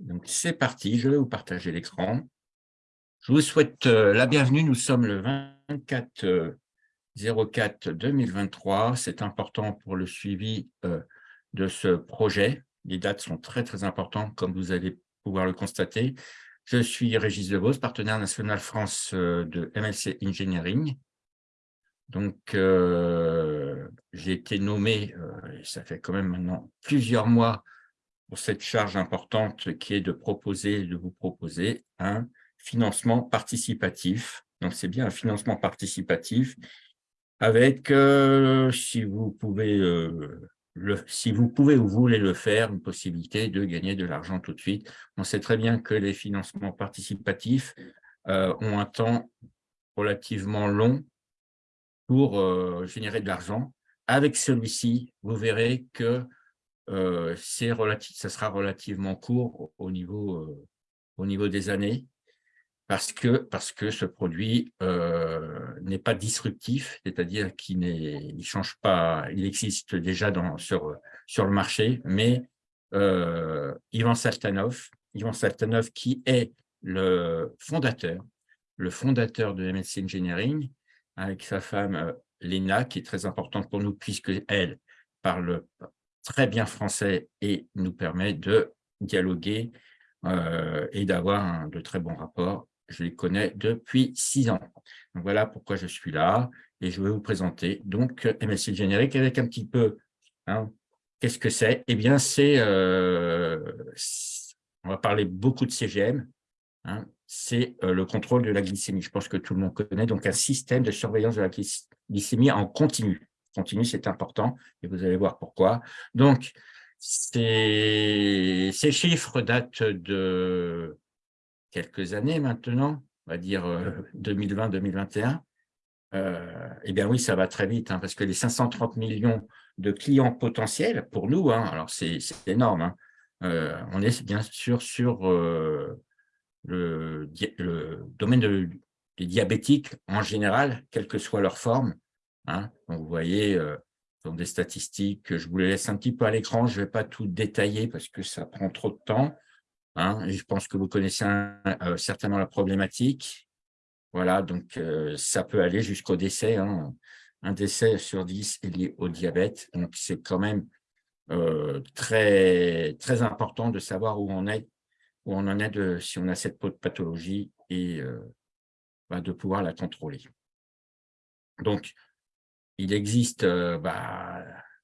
Donc, c'est parti, je vais vous partager l'écran. Je vous souhaite euh, la bienvenue. Nous sommes le 24 04 2023. C'est important pour le suivi euh, de ce projet. Les dates sont très, très importantes, comme vous allez pouvoir le constater. Je suis Régis Devos, partenaire national France euh, de MLC Engineering. Donc, j'ai été nommé, ça fait quand même maintenant plusieurs mois, pour cette charge importante qui est de proposer, de vous proposer un financement participatif. Donc, c'est bien un financement participatif avec, euh, si vous pouvez euh, le, si vous pouvez ou voulez le faire, une possibilité de gagner de l'argent tout de suite. On sait très bien que les financements participatifs euh, ont un temps relativement long pour générer de l'argent. Avec celui-ci, vous verrez que euh, ça sera relativement court au niveau, euh, au niveau des années parce que, parce que ce produit euh, n'est pas disruptif, c'est-à-dire qu'il change pas, il existe déjà dans, sur, sur le marché, mais euh, Ivan Saltanov, Ivan Saltanov qui est le fondateur, le fondateur de MSC Engineering, avec sa femme Lena, qui est très importante pour nous puisque elle parle très bien français et nous permet de dialoguer euh, et d'avoir de très bons rapports. Je les connais depuis six ans. Donc voilà pourquoi je suis là et je vais vous présenter donc MSC Générique avec un petit peu, hein, qu'est-ce que c'est? Eh bien, c'est, euh, on va parler beaucoup de CGM, hein, c'est euh, le contrôle de la glycémie. Je pense que tout le monde connaît, donc un système de surveillance de la glycémie en continu continue, c'est important, et vous allez voir pourquoi. Donc, ces, chiffres datent de quelques années maintenant, on va dire 2020-2021. Euh, euh, eh bien oui, ça va très vite, hein, parce que les 530 millions de clients potentiels, pour nous, hein, alors c'est énorme, hein, euh, on est bien sûr sur le, le, domaine des diabétiques en général, quelle que soit leur forme, Hein. Vous voyez, euh, dans des statistiques, je vous les laisse un petit peu à l'écran, je ne vais pas tout détailler parce que ça prend trop de temps. Hein. je pense que vous connaissez euh, certainement la problématique. Voilà, donc euh, ça peut aller jusqu'au décès. Hein. Un décès sur 10 est lié au diabète. Donc, c'est quand même très, très important de savoir où on est, où on en est de, si on a cette pathologie et bah, de pouvoir la contrôler. Donc, il existe euh, bah,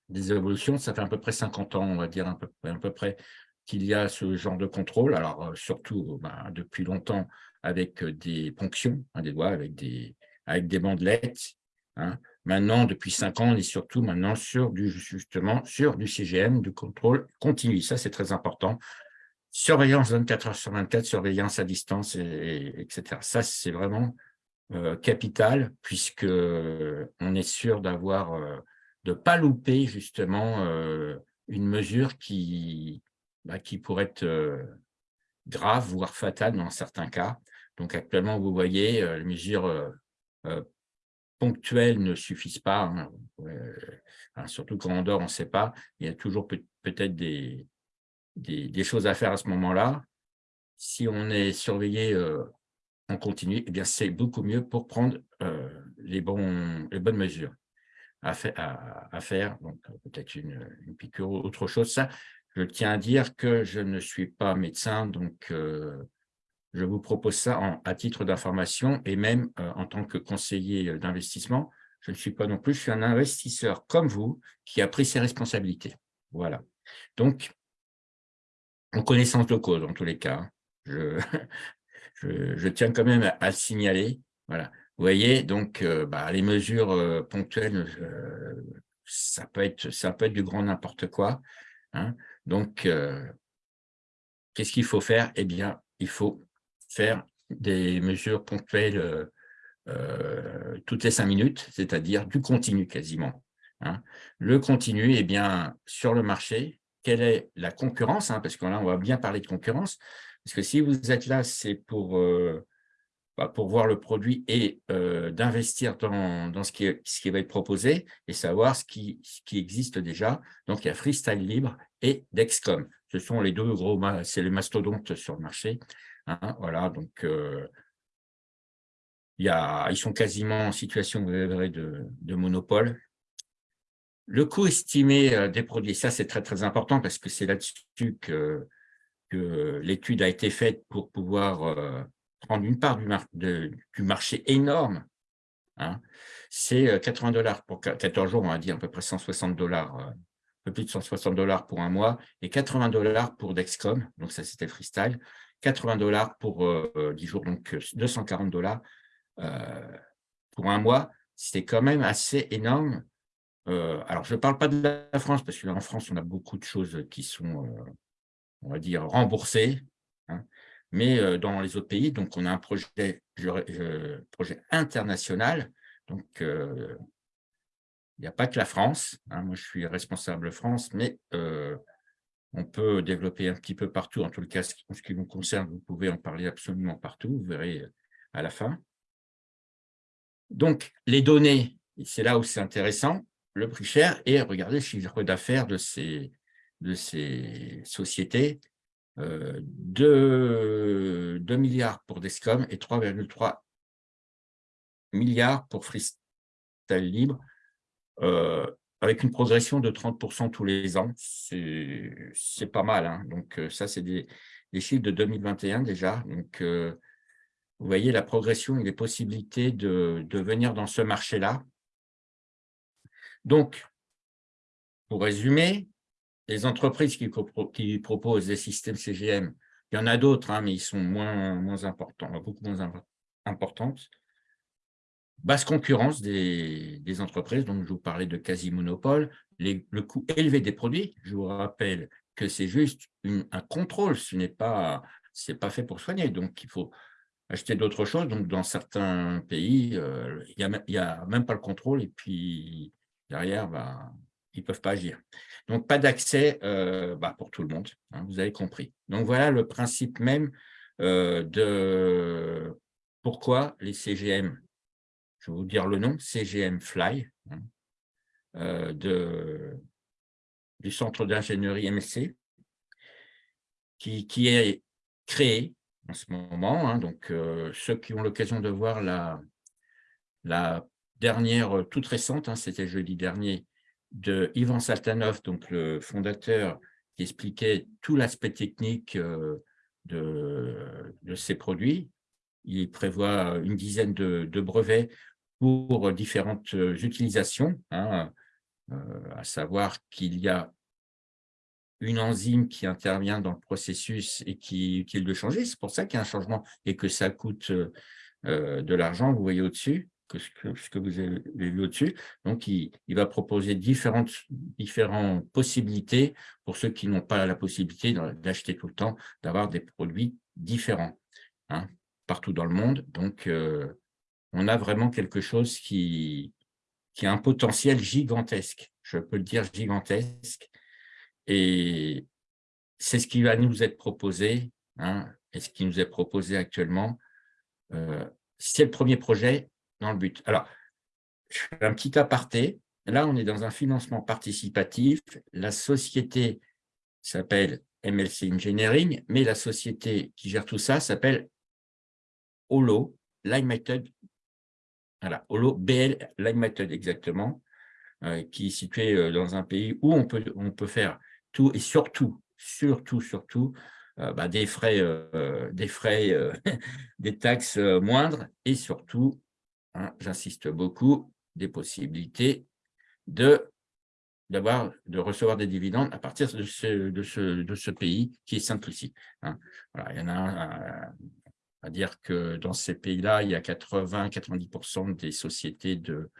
des évolutions, ça fait à peu près 50 ans, on va dire à peu, près, qu'il y a ce genre de contrôle, alors euh, surtout bah, depuis longtemps avec des ponctions hein, des doigts, avec des, avec bandelettes. Hein. Maintenant, depuis 5 ans, on est surtout maintenant sur du, justement, sur du CGM, du contrôle continu. Ça, c'est très important. Surveillance 24 heures sur 24, surveillance à distance, etc. Ça, c'est vraiment euh, capital, puisque euh, on est sûr d'avoir, euh, de pas louper justement une mesure qui, bah, qui pourrait être grave, voire fatale dans certains cas. Donc actuellement, vous voyez, les mesures ponctuelles ne suffisent pas, hein. surtout quand on ne sait pas. Il y a toujours peut-être des, des, des, choses à faire à ce moment-là. Si on est surveillé on continue, eh bien c'est beaucoup mieux pour prendre euh, les, bonnes mesures à, faire. Donc peut-être une, piqûre ou autre chose. Ça, je tiens à dire que je ne suis pas médecin, donc euh, je vous propose ça à titre d'information et même euh, en tant que conseiller d'investissement. Je ne suis pas non plus, je suis un investisseur comme vous qui a pris ses responsabilités. Voilà. Donc, en connaissance de cause, en tous les cas. Hein. Je, tiens quand même à, le signaler. Voilà. Vous voyez, donc, euh, bah, les mesures euh, ponctuelles, euh, ça, peut être, ça peut être du grand n'importe quoi. Hein. Donc, qu'est-ce qu'il faut faire? Eh bien, il faut faire des mesures ponctuelles toutes les cinq minutes, c'est-à-dire du continu quasiment. Hein. Le continu, eh bien, sur le marché, quelle est la concurrence hein, Parce que là, on va bien parler de concurrence. Parce que si vous êtes là, c'est pour, euh, bah, pour voir le produit et d'investir dans, ce, qui, ce qui va être proposé et savoir ce qui, ce qui existe déjà. Donc, il y a Freestyle Libre et Dexcom. Ce sont les deux gros, c'est les mastodontes sur le marché. Hein, voilà, donc il y a, ils sont quasiment en situation de, de monopole. Le coût estimé des produits, ça c'est très très important parce que c'est là-dessus que, que l'étude a été faite pour pouvoir prendre une part du, marché énorme. Hein. C'est 80 dollars pour 14 jours, on va dire à peu près 160 dollars peu plus de 160 dollars pour un mois et 80 dollars pour Dexcom, donc ça c'était freestyle, 80 dollars pour 10 euh, jours, donc 240 dollars euh, pour un mois, c'est quand même assez énorme. Euh, alors, je ne parle pas de la France, parce qu'en France, on a beaucoup de choses qui sont, on va dire, remboursées, hein. mais dans les autres pays, donc on a un projet, projet international, donc il n'y a pas que la France. Hein. moi, je suis responsable France, mais euh, on peut développer un petit peu partout. En tout cas, en ce qui vous concerne, vous pouvez en parler absolument partout. Vous verrez euh, à la fin. Donc, les données, c'est là où c'est intéressant, le prix cher et regardez le chiffre d'affaires de ces, de ces sociétés. Euh, 2, 2 milliards pour Descom et 3,3 milliards pour Freestyle Libre euh, avec une progression de 30% tous les ans, c'est pas mal. Hein. Donc euh, ça, c'est des, chiffres de 2021 déjà. Donc euh, vous voyez la progression et les possibilités de, de venir dans ce marché-là. Donc, pour résumer, les entreprises qui, proposent des systèmes CGM, il y en a d'autres, hein, mais ils sont moins, moins importants, beaucoup moins importantes. Basse concurrence des, entreprises, donc je vous parlais de quasi-monopole, le coût élevé des produits, je vous rappelle que c'est juste un contrôle, ce n'est pas, pas fait pour soigner, donc il faut acheter d'autres choses, donc dans certains pays, euh, il n'y a, a, même pas le contrôle, et puis derrière, bah, ils ne peuvent pas agir. Donc pas d'accès euh, bah, pour tout le monde, hein, vous avez compris. Donc voilà le principe même euh, de pourquoi les CGM je vais vous dire le nom, CGM Fly, hein, euh, de, du centre d'ingénierie MSC, qui, qui, est créé en ce moment. Hein, donc, ceux qui ont l'occasion de voir la, la dernière, toute récente, c'était jeudi dernier, de Ivan Saltanov, donc le fondateur qui expliquait tout l'aspect technique de, de ces produits. Il prévoit une dizaine de, brevets pour différentes utilisations, hein, à savoir qu'il y a une enzyme qui intervient dans le processus et qui est utile de changer. C'est pour ça qu'il y a un changement et que ça coûte de l'argent, vous voyez au-dessus, que ce, que vous avez vu au-dessus. Donc, il, va proposer différentes, différentes possibilités pour ceux qui n'ont pas la possibilité d'acheter tout le temps, d'avoir des produits différents hein, partout dans le monde. Donc, on a vraiment quelque chose qui, qui a un potentiel gigantesque, je peux le dire gigantesque, et c'est ce qui va nous être proposé, hein, et ce qui nous est proposé actuellement. Euh, c'est le premier projet dans le but. Alors, je fais un petit aparté. Là, on est dans un financement participatif. La société s'appelle MLC Engineering, mais la société qui gère tout ça s'appelle Holo, Limited voilà, Holo BL Method exactement, euh, qui est situé euh, dans un pays où on peut, on peut faire tout et surtout, surtout, surtout, euh, bah, des frais, des, frais des taxes moindres et surtout, hein, j'insiste beaucoup, des possibilités de de recevoir des dividendes à partir de ce, de ce, de ce pays qui est ici. Hein. Voilà, il y en a un, à dire que dans ces pays-là, il y a 80-90% des sociétés de,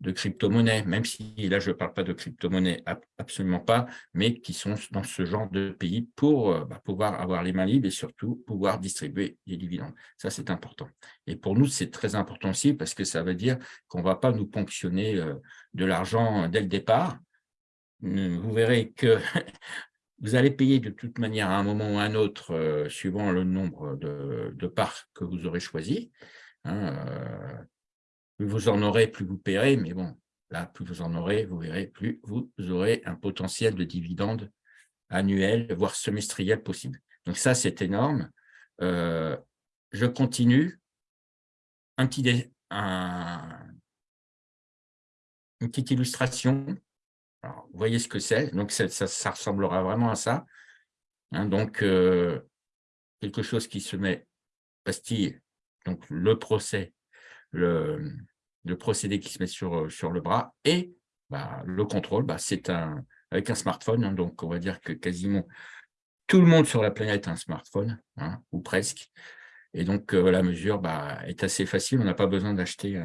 de crypto-monnaies, même si là, je ne parle pas de crypto-monnaies, absolument pas, mais qui sont dans ce genre de pays pour euh, bah, pouvoir avoir les mains libres et surtout pouvoir distribuer des dividendes. Ça, c'est important. Et pour nous, c'est très important aussi parce que ça veut dire qu'on ne va pas nous ponctionner euh, de l'argent dès le départ. Vous verrez que Vous allez payer de toute manière à un moment ou à un autre, euh, suivant le nombre de, parts que vous aurez choisi. Hein, plus vous en aurez, plus vous paierez, mais bon, là, plus vous en aurez, vous verrez, plus vous aurez un potentiel de dividendes annuel, voire semestriel possible. Donc ça, c'est énorme. Euh, je continue. Une petite illustration. vous voyez ce que c'est. Donc, ça, ça, ressemblera vraiment à ça. Hein, donc, euh, quelque chose qui se met pastille, donc le procès, le, procédé qui se met sur, sur le bras, et bah, le contrôle, bah, c'est un, avec un smartphone. Hein, donc, on va dire que quasiment tout le monde sur la planète a un smartphone, hein, ou presque. Et donc, euh, la mesure bah, est assez facile. On n'a pas besoin d'acheter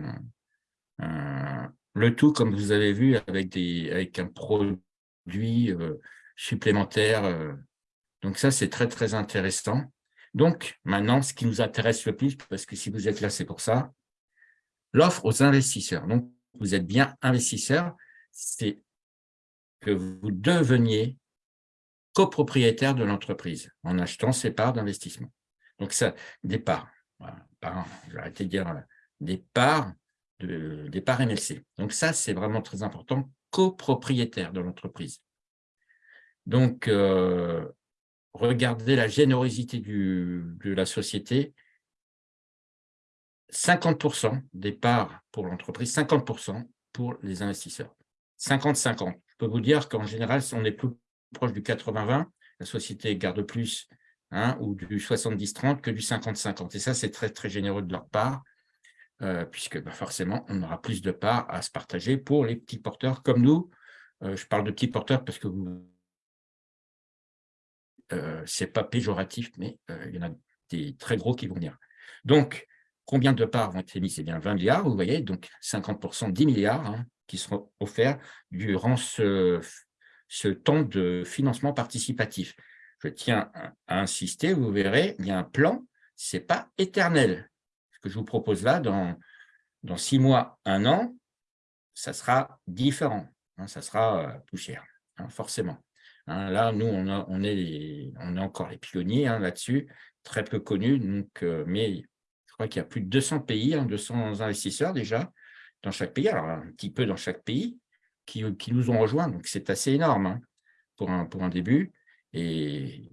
le tout, comme vous avez vu, avec, des, avec un produit euh, supplémentaire. Euh. donc, ça, c'est très, très intéressant. Donc, maintenant, ce qui nous intéresse le plus, parce que si vous êtes là, c'est pour ça, l'offre aux investisseurs. Donc, vous êtes bien investisseur, c'est que vous deveniez copropriétaire de l'entreprise en achetant ses parts d'investissement. Donc, ça, des parts, voilà, j'ai arrêté de dire des parts, de, des parts MLC. Donc, ça, c'est vraiment très important, copropriétaire de l'entreprise. Donc, euh, regardez la générosité de la société. 50% des parts pour l'entreprise, 50% pour les investisseurs. 50-50. Je peux vous dire qu'en général, on est plus proche du 80-20, la société garde plus, hein, ou du 70-30 que du 50-50. Et ça, c'est très, très généreux de leur part, euh, puisque bah, forcément, on aura plus de parts à se partager pour les petits porteurs comme nous. Euh, je parle de petits porteurs parce que vous... Euh, c'est pas péjoratif, mais il y en a des très gros qui vont venir. Donc, combien de parts vont être émises? C'est bien 20 milliards, vous voyez, donc 50%, 10 milliards hein, qui seront offerts durant ce temps de financement participatif. Je tiens à insister, vous verrez, il y a un plan, ce n'est pas éternel. Ce que je vous propose là, dans, dans six mois, un an, ça sera différent, hein, ça sera euh, plus cher, hein, forcément. Là, nous, on, est on est encore les pionniers là-dessus, très peu connus, donc, euh, mais qu'il y a plus de 200 pays, 200 investisseurs déjà dans chaque pays, alors un petit peu dans chaque pays, qui, nous ont rejoints. Donc, c'est assez énorme hein, pour, un, pour un début. Et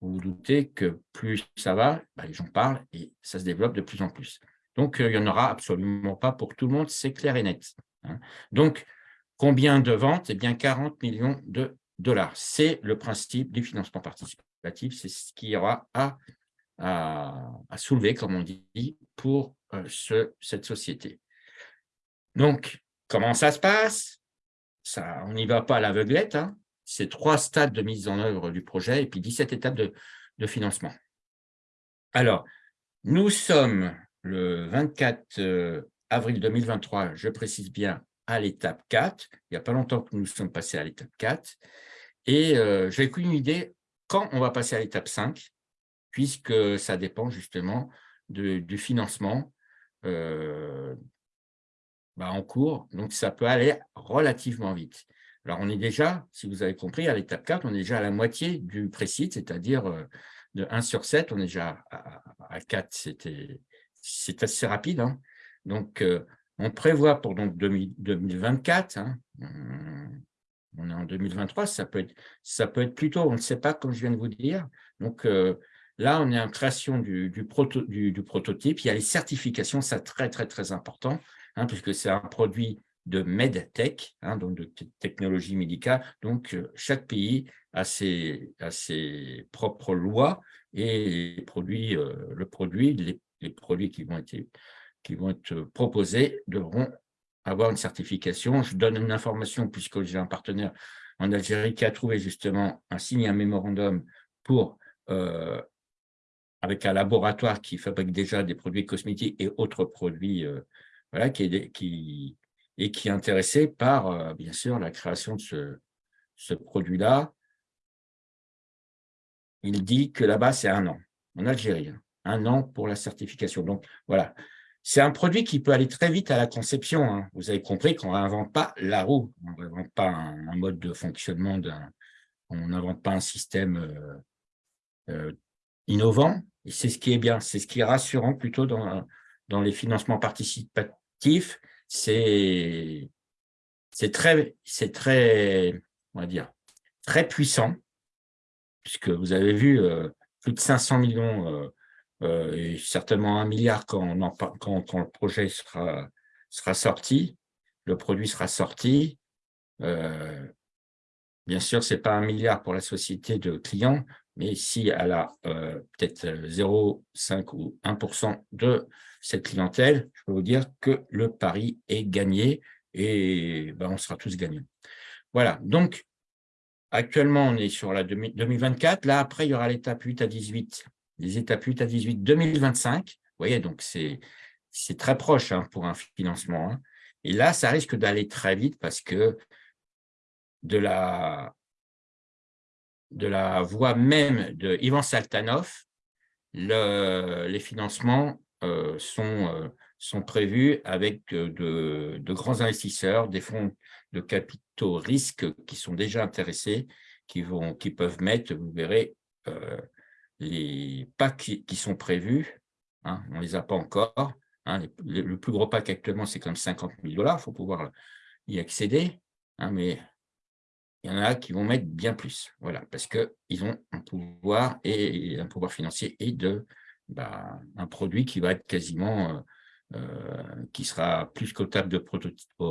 vous vous doutez que plus ça va, bah, les gens parlent et ça se développe de plus en plus. Donc, euh, il n'y en aura absolument pas pour tout le monde, c'est clair et net. Hein. Donc, combien de ventes? Eh bien, 40 millions de dollars. C'est le principe du financement participatif, c'est ce qu'il y aura à, à, soulever, comme on dit, pour euh, ce, cette société. Donc, comment ça se passe? On n'y va pas à l'aveuglette, hein. c'est trois stades de mise en œuvre du projet et puis 17 étapes de, financement. Alors, nous sommes le 24 euh, avril 2023, je précise bien, à l'étape 4. Il n'y a pas longtemps que nous sommes passés à l'étape 4. Et euh, je n'ai qu'une idée quand on va passer à l'étape 5, puisque ça dépend justement du financement euh, bah, en cours, donc ça peut aller relativement vite. Alors, on est déjà, si vous avez compris, à l'étape 4, on est déjà à la moitié du précide, c'est-à-dire euh, de 1 sur 7, on est déjà à, 4, c'est assez rapide. Hein. Donc, euh, on prévoit pour donc 2024, hein, on est en 2023, ça peut, être, ça peut être plus tôt, on ne sait pas, comme je viens de vous dire. Donc, là, on est en création du, prototype, il y a les certifications, c'est très, très, très important. Hein, puisque c'est un produit de MedTech, hein, donc de technologie médicale. Donc, euh, chaque pays a ses, propres lois et les produits, euh, le produit, les, produits qui vont, être, qui vont être proposés devront avoir une certification. Je donne une information puisque j'ai un partenaire en Algérie qui a trouvé justement un signe, un mémorandum pour euh, avec un laboratoire qui fabrique déjà des produits cosmétiques et autres produits voilà, qui qui, et qui est intéressé par, euh, bien sûr, la création de ce, ce produit-là. Il dit que là-bas, c'est un an, en Algérie, hein. un an pour la certification. Donc, voilà. C'est un produit qui peut aller très vite à la conception. Hein. Vous avez compris qu'on n'invente pas la roue, on n'invente pas un, mode de fonctionnement on n'invente pas un système innovant, et c'est ce qui est bien, c'est ce qui est rassurant plutôt dans, dans les financements participatifs, c'est très, très, on va dire, très puissant, puisque vous avez vu plus de 500 millions euh, et certainement un milliard quand, quand, quand, le projet sera, sera sorti, le produit sera sorti. Euh, bien sûr, ce n'est pas un milliard pour la société de clients, mais si elle a euh, peut-être 0,5 ou 1% de cette clientèle, je peux vous dire que le pari est gagné et ben, on sera tous gagnants. Voilà, donc actuellement, on est sur la 2024. Là, après, il y aura l'étape 8 à 18 les étapes 8 à 18 2025. Vous voyez, donc c'est très proche hein, pour un financement. Hein. Et là, ça risque d'aller très vite parce que de la, de la voix même de Ivan Saltanov, le, les financements euh, sont, euh, sont prévus avec de, de, grands investisseurs, des fonds de capitaux risques qui sont déjà intéressés, qui, vont, qui peuvent mettre, vous verrez, euh, les packs qui, sont prévus, hein, on ne les a pas encore. Hein, le, plus gros pack actuellement, c'est comme 50 000 dollars, il faut pouvoir y accéder. Hein, mais il y en a qui vont mettre bien plus, voilà, parce qu'ils ont un pouvoir et un pouvoir financier et de bah, un produit qui va être quasiment euh, euh, qui sera plus cotable de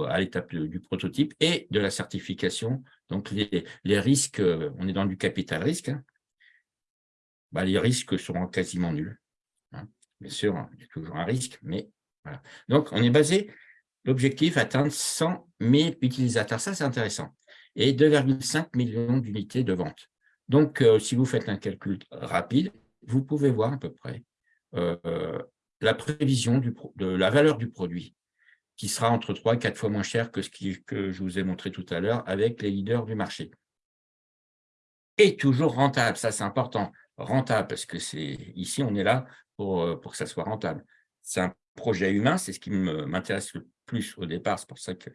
à l'étape du prototype et de la certification. Donc, les, les risques, on est dans du capital risque, bah, les risques seront quasiment nuls. Hein. Bien sûr, il y a toujours un risque, mais voilà. Donc, on est basé, l'objectif, atteindre 100 000 utilisateurs. Ça, c'est intéressant. Et 2,5 millions d'unités de vente. Donc, euh, si vous faites un calcul rapide, vous pouvez voir à peu près euh, la prévision de la valeur du produit, qui sera entre 3 et 4 fois moins cher que ce que je vous ai montré tout à l'heure avec les leaders du marché. Et toujours rentable, ça c'est important rentable, parce que c'est ici, on est là pour, euh, pour que ça soit rentable. C'est un projet humain, c'est ce qui m'intéresse le plus au départ, c'est pour ça que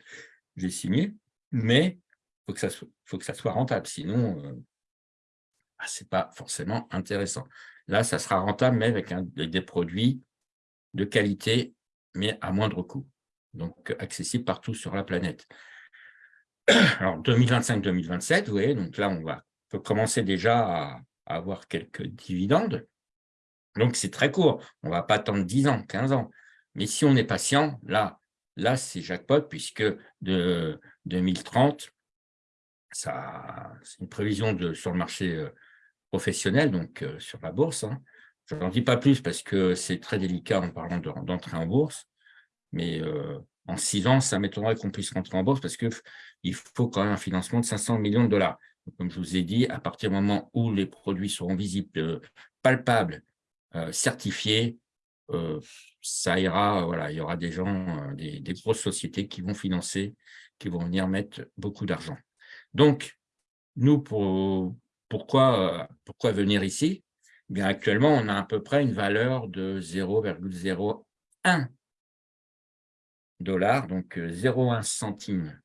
j'ai signé, mais faut, que ça faut que ça soit rentable, sinon, euh, bah, ce n'est pas forcément intéressant. Là, ça sera rentable, mais avec, des produits de qualité, mais à moindre coût, donc accessible partout sur la planète. Alors, 2025-2027, vous voyez, donc là, on va peut commencer déjà à, avoir quelques dividendes. Donc, c'est très court. On ne va pas attendre 10 ans, 15 ans. Mais si on est patient, là, là c'est jackpot, puisque de 2030, c'est une prévision sur le marché euh, professionnel, donc euh, sur la bourse. Hein. Je n'en dis pas plus parce que c'est très délicat en parlant d'entrer en bourse. Mais euh, en 6 ans, ça m'étonnerait qu'on puisse rentrer en bourse parce qu'il faut quand même un financement de 500 millions de dollars. Comme je vous ai dit, à partir du moment où les produits seront visibles, palpables, certifiés, ça ira, voilà, il y aura des gens, des, grosses sociétés qui vont financer, qui vont venir mettre beaucoup d'argent. Donc, nous, pourquoi, venir ici? Eh Bien, Actuellement, on a à peu près une valeur de 0,01 dollars, donc 0,1 centime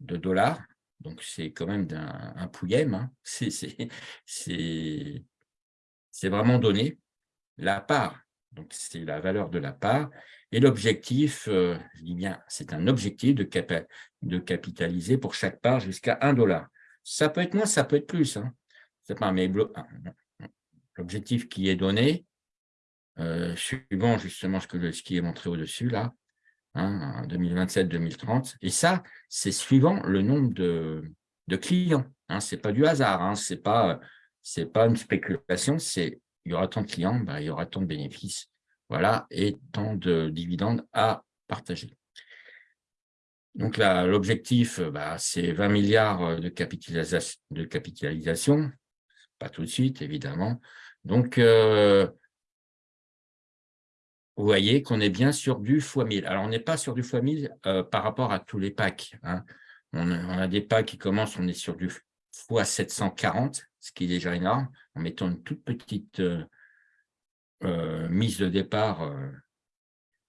de dollars donc, c'est quand même un, un. Hein. C'est vraiment donné. La part, donc c'est la valeur de la part. Et l'objectif, euh, je dis bien, c'est un objectif de, de, capitaliser pour chaque part jusqu'à 1 dollar. Ça peut être moins, ça peut être plus. Hein. Pas, mais l'objectif qui est donné, euh, suivant justement ce, que, ce qui est montré au-dessus, là, 2027-2030. Hein, Et ça, c'est suivant le nombre de, clients. Hein, ce n'est pas du hasard, hein, ce n'est pas, pas une spéculation, c'est il y aura tant de clients, ben, il y aura tant de bénéfices, voilà, et tant de dividendes à partager. Donc l'objectif, bah, c'est 20 milliards de capitalisation, pas tout de suite, évidemment. Donc, euh, vous voyez qu'on est bien sur du x1000. Alors, on n'est pas sur du x1000 euh, par rapport à tous les packs. Hein. On, a, des packs qui commencent, on est sur du x740, ce qui est déjà énorme, en mettant une toute petite euh, euh, mise de départ. alors,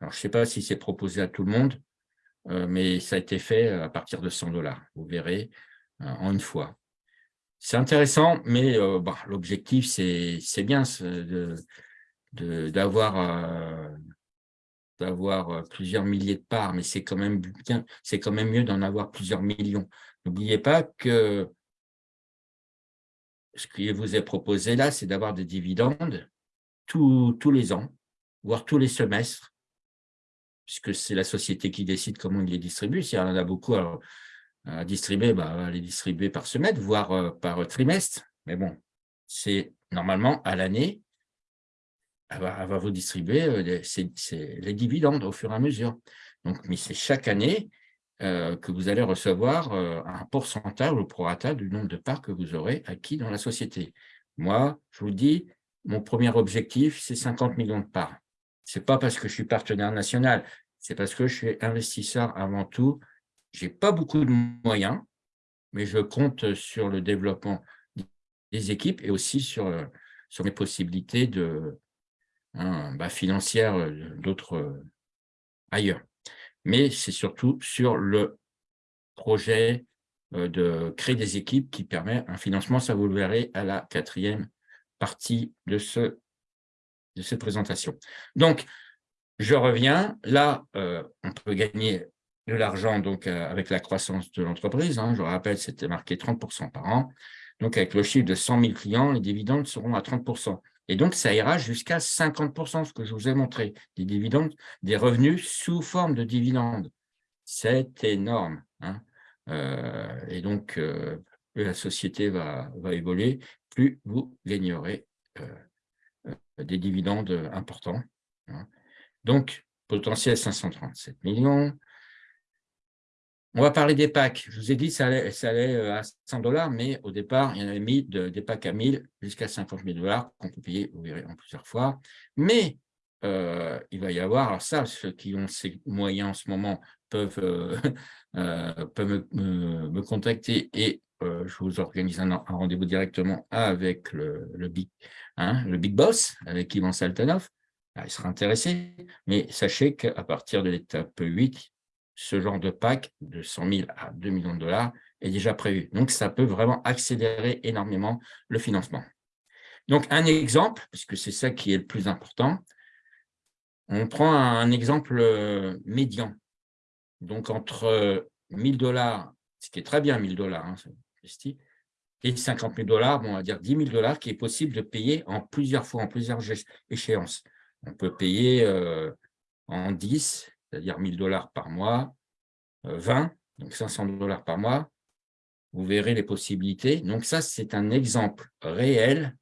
je ne sais pas si c'est proposé à tout le monde, mais ça a été fait à partir de 100 dollars, vous verrez, en une fois. c'est intéressant, mais bah, l'objectif, c'est bien d'avoir plusieurs milliers de parts, mais c'est quand quand même mieux d'en avoir plusieurs millions. N'oubliez pas que ce qui vous est proposé là, c'est d'avoir des dividendes tous, les ans, voire tous les semestres, puisque c'est la société qui décide comment il les distribue. S'il y en a beaucoup à, distribuer, bah, va les distribuer par semestre, voire euh, par trimestre. Mais bon, c'est normalement à l'année, elle, va, vous distribuer euh, les, les dividendes au fur et à mesure. Donc, mais c'est chaque année, euh, que vous allez recevoir euh, un pourcentage au prorata du nombre de parts que vous aurez acquis dans la société. Moi, je vous dis, mon premier objectif, c'est 50 millions de parts. Ce n'est pas parce que je suis partenaire national, c'est parce que je suis investisseur avant tout. Je n'ai pas beaucoup de moyens, mais je compte sur le développement des équipes et aussi sur, euh, sur mes possibilités de, hein, bah, financières d'autres ailleurs mais c'est surtout sur le projet euh, de créer des équipes qui permet un financement, ça vous le verrez à la quatrième partie de, ce, de cette présentation. Donc, je reviens. Là, euh, on peut gagner de l'argent donc euh, avec la croissance de l'entreprise. Hein. je rappelle, c'était marqué 30% par an. Donc, avec le chiffre de 100 000 clients, les dividendes seront à 30%. Et donc, ça ira jusqu'à 50%, ce que je vous ai montré, des dividendes, des revenus sous forme de dividendes. C'est énorme. Hein. Euh, et donc, euh, plus la société va, va, évoluer, plus vous gagnerez euh, des dividendes importants. Hein. Donc, potentiel 537 millions, on va parler des packs. Je vous ai dit ça allait, ça allait euh, à 100 dollars, mais au départ, il y en avait mis des packs à 1000 jusqu'à 50 000 dollars qu'on peut payer, vous verrez, en plusieurs fois. Mais euh, il va y avoir, alors ça, ceux qui ont ces moyens en ce moment peuvent, euh, me, contacter et je vous organise un, rendez-vous directement avec le, big, hein, le big boss, avec Ivan Saltanov. Ah, il sera intéressé, mais sachez qu'à partir de l'étape 8, ce genre de pack de 100 000 à 2 millions de dollars est déjà prévu. Donc, ça peut vraiment accélérer énormément le financement. Donc, un exemple, puisque c'est ça qui est le plus important, on prend un exemple euh, médian. Donc, entre 1000 dollars, ce qui est très bien 1000 dollars, hein, et 50 000 dollars, bon, on va dire 10 000 dollars, qui est possible de payer en plusieurs fois, en plusieurs échéances. On peut payer euh, en 10, c'est-à-dire 1000 dollars par mois, 20, euh, donc 500 dollars par mois, vous verrez les possibilités. Donc ça, c'est un exemple réel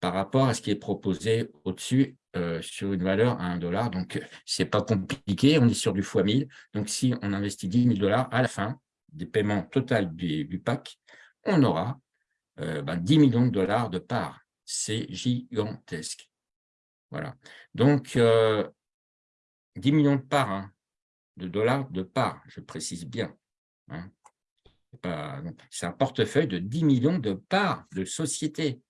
par rapport à ce qui est proposé au-dessus euh, sur une valeur à 1 dollar. Donc, ce n'est pas compliqué, on est sur du x 1000. Donc, si on investit 10 000 dollars, à la fin des paiements total du, pack, on aura 10 euh, ben, millions de dollars de parts. C'est gigantesque. Voilà. Donc, 10 millions de parts, hein, de dollars de parts, je précise bien. Hein. C'est un portefeuille de 10 millions de parts de sociétés.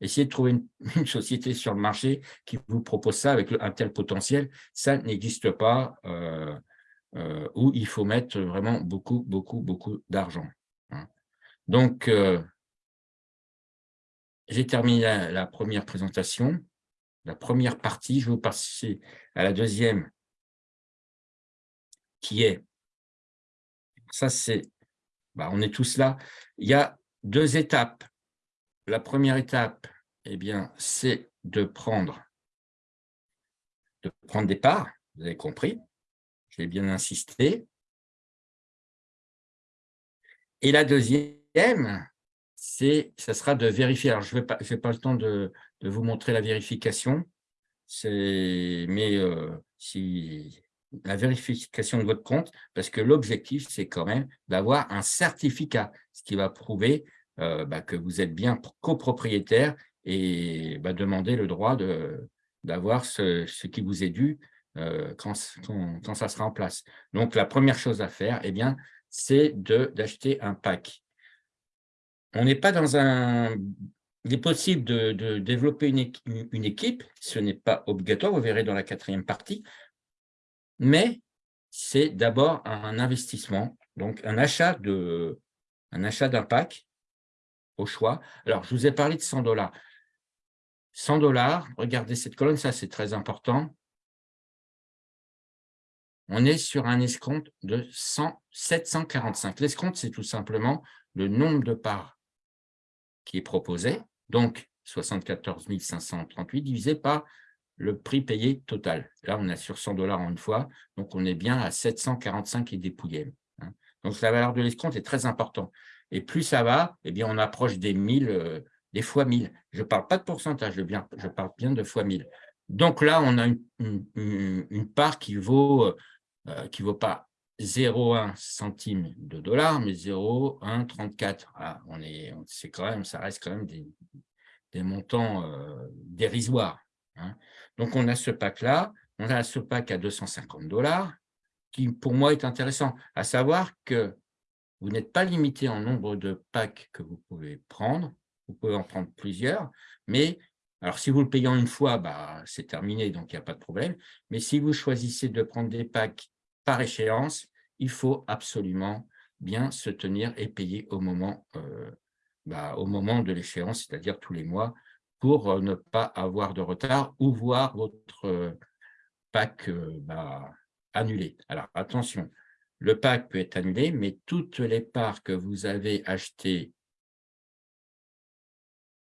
Essayez de trouver une, société sur le marché qui vous propose ça avec un tel potentiel. Ça n'existe pas euh, euh, où il faut mettre vraiment beaucoup, beaucoup, beaucoup d'argent. Hein. Donc, euh, j'ai terminé la, première présentation, la première partie. Je vais vous passer à la deuxième qui est, ça c'est, bah, on est tous là, il y a deux étapes. La première étape, eh bien, c'est de prendre, de prendre des parts, vous avez compris, j'ai bien insisté. Et la deuxième, c'est, ça sera de vérifier. Alors, je n'ai pas, pas le temps de, vous montrer la vérification, mais euh, si la vérification de votre compte, parce que l'objectif, c'est quand même d'avoir un certificat, ce qui va prouver euh, bah, que vous êtes bien copropriétaire et bah, demander le droit d'avoir ce, qui vous est dû euh, quand, ça sera en place. Donc, la première chose à faire, eh bien, c'est d'acheter un pack. On n'est pas dans un... Il est possible de, développer une équipe, ce n'est pas obligatoire, vous verrez dans la quatrième partie, mais c'est d'abord un investissement, donc un achat d'un pack au choix. Alors, je vous ai parlé de 100 dollars. 100 dollars, regardez cette colonne, ça c'est très important. On est sur un escompte de 100, 745. L'escompte, c'est tout simplement le nombre de parts qui est proposé, donc 74 538 divisé par le prix payé total. Là, on est sur 100 dollars en une fois, donc on est bien à 745 et des hein. Donc, la valeur de l'escompte est très importante. Et plus ça va, eh bien, on approche des 1000, euh, des fois 1000. Je ne parle pas de pourcentage, je, parle bien de fois 1000. Donc là, on a une, part qui vaut, euh, qui vaut pas 0,1 centime de dollar, mais 0,134. Ah, on est, c'est quand même, ça reste quand même des, montants euh, dérisoires. Hein. Donc, on a ce pack-là, on a ce pack à 250 dollars, qui pour moi est intéressant, à savoir que vous n'êtes pas limité en nombre de packs que vous pouvez prendre, vous pouvez en prendre plusieurs, mais alors si vous le payez en une fois, bah, c'est terminé, donc il n'y a pas de problème, mais si vous choisissez de prendre des packs par échéance, il faut absolument bien se tenir et payer au moment, euh, bah, au moment de l'échéance, c'est-à-dire tous les mois, pour euh, ne pas avoir de retard ou voir votre euh, pack bah, annulé. Alors attention, le pack peut être annulé, mais toutes les parts que vous avez achetées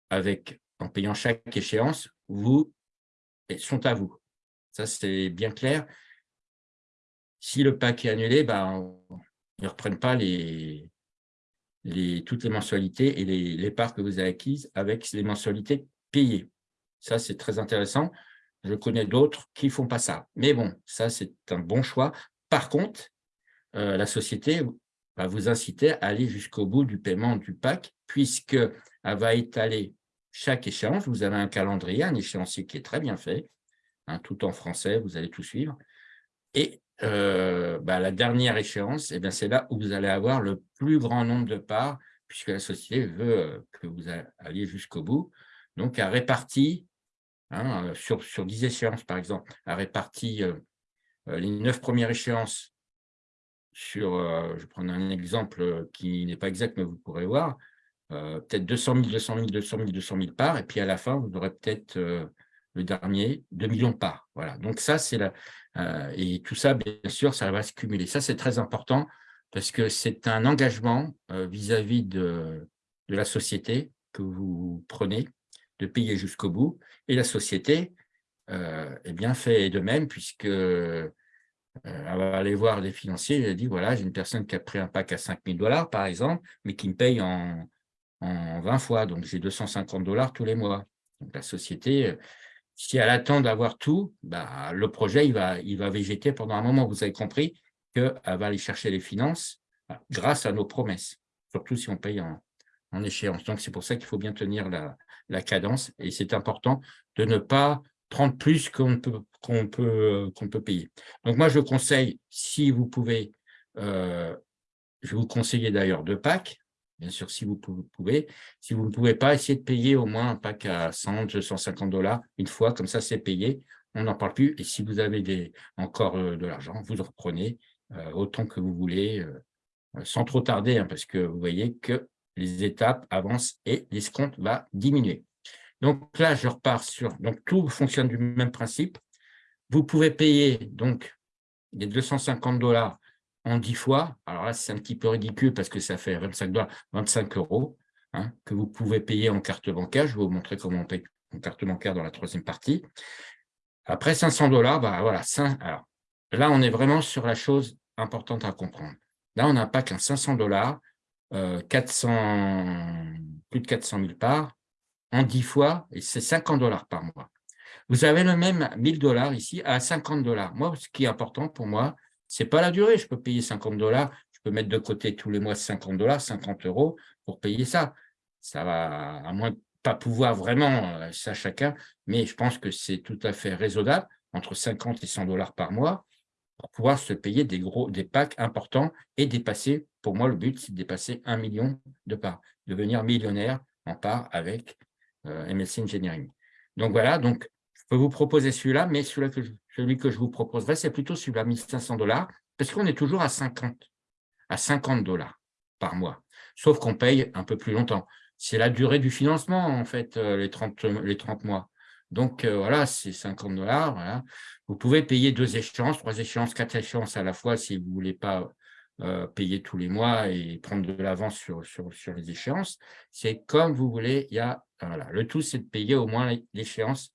avec, en payant chaque échéance, vous, sont à vous. Ça, c'est bien clair. Si le pack est annulé, ils ne reprennent pas les, toutes les mensualités et les parts que vous avez acquises avec les mensualités Ça, c'est très intéressant. Je connais d'autres qui ne font pas ça. Mais bon, ça, c'est un bon choix. Par contre, euh, la société va vous inciter à aller jusqu'au bout du paiement du pack, puisqu'elle va étaler chaque échéance. Vous avez un calendrier, un échéancier qui est très bien fait, hein, tout en français, vous allez tout suivre. Et euh, bah, la dernière échéance, eh c'est là où vous allez avoir le plus grand nombre de parts, puisque la société veut euh, que vous alliez jusqu'au bout. Donc, elle répartit, hein, sur, sur 10 échéances par exemple, elle répartit les neuf premières échéances sur, euh, je prends un exemple euh, qui n'est pas exact, mais vous pourrez voir, euh, peut-être 200 000, 200 000, 200 000, 200 000 parts, et puis à la fin, vous aurez peut-être le dernier, 2 millions de parts. Voilà. Donc ça, c'est la... et tout ça, bien sûr, ça va se cumuler. Ça, c'est très important parce que c'est un engagement vis-à-vis de, de la société que vous prenez, de payer jusqu'au bout. Et la société, eh bien, fait de même, puisque euh, elle va aller voir des financiers, elle dit, voilà, j'ai une personne qui a pris un pack à 5 000 dollars, par exemple, mais qui me paye en, en 20 fois, donc j'ai 250 dollars tous les mois. Donc la société, euh, si elle attend d'avoir tout, bah, le projet, il va, va végéter pendant un moment. Vous avez compris qu'elle va aller chercher les finances bah, grâce à nos promesses, surtout si on paye en, échéance. Donc, c'est pour ça qu'il faut bien tenir la, cadence et c'est important de ne pas prendre plus qu'on peut, qu'on peut, qu'on peut payer. Donc moi, je conseille, si vous pouvez, euh, je vais vous conseiller d'ailleurs deux packs, bien sûr, si vous pouvez. Si vous ne pouvez pas, essayez de payer au moins un pack à 100, 250 dollars une fois, comme ça, c'est payé, on n'en parle plus. Et si vous avez encore euh, de l'argent, vous en reprenez euh, autant que vous voulez, sans trop tarder, hein, parce que vous voyez que les étapes avancent et l'escompte va diminuer. Donc là, je repars sur… Donc, tout fonctionne du même principe. Vous pouvez payer donc les 250 dollars en 10 fois. Alors là, c'est un petit peu ridicule parce que ça fait 25 dollars, 25 euros hein, que vous pouvez payer en carte bancaire. Je vais vous montrer comment on paye en carte bancaire dans la troisième partie. Après 500 dollars, bah voilà. là, on est vraiment sur la chose importante à comprendre. Là, on n'a pas qu'un 500 dollars, 400, euh, plus de 400 000 parts, en 10 fois, et c'est 50 dollars par mois. Vous avez le même 1000 dollars ici à 50 dollars. Moi, ce qui est important pour moi, ce n'est pas la durée. Je peux payer 50 dollars, je peux mettre de côté tous les mois 50 dollars, 50 euros pour payer ça. Ça va, à moins pas pouvoir vraiment, euh, ça chacun, mais je pense que c'est tout à fait raisonnable, entre 50 et 100 dollars par mois, pour pouvoir se payer des gros, des packs importants et dépasser, pour moi, le but, c'est de dépasser un million de parts, devenir millionnaire en part avec euh, Engineering. Donc voilà, donc je peux vous proposer celui-là, mais celui, que je, vous proposerai, c'est plutôt celui-là, 1500 dollars, parce qu'on est toujours à 50, à 50 dollars par mois, sauf qu'on paye un peu plus longtemps. c'est la durée du financement, en fait, euh, les 30, les 30 mois. Donc, euh, voilà, c'est 50 dollars. Vous pouvez payer deux échéances, trois échéances, quatre échéances à la fois si vous ne voulez pas euh, payer tous les mois et prendre de l'avance sur, sur, sur, les échéances. C'est comme vous voulez. Il y a, voilà. Le tout, c'est de payer au moins l'échéance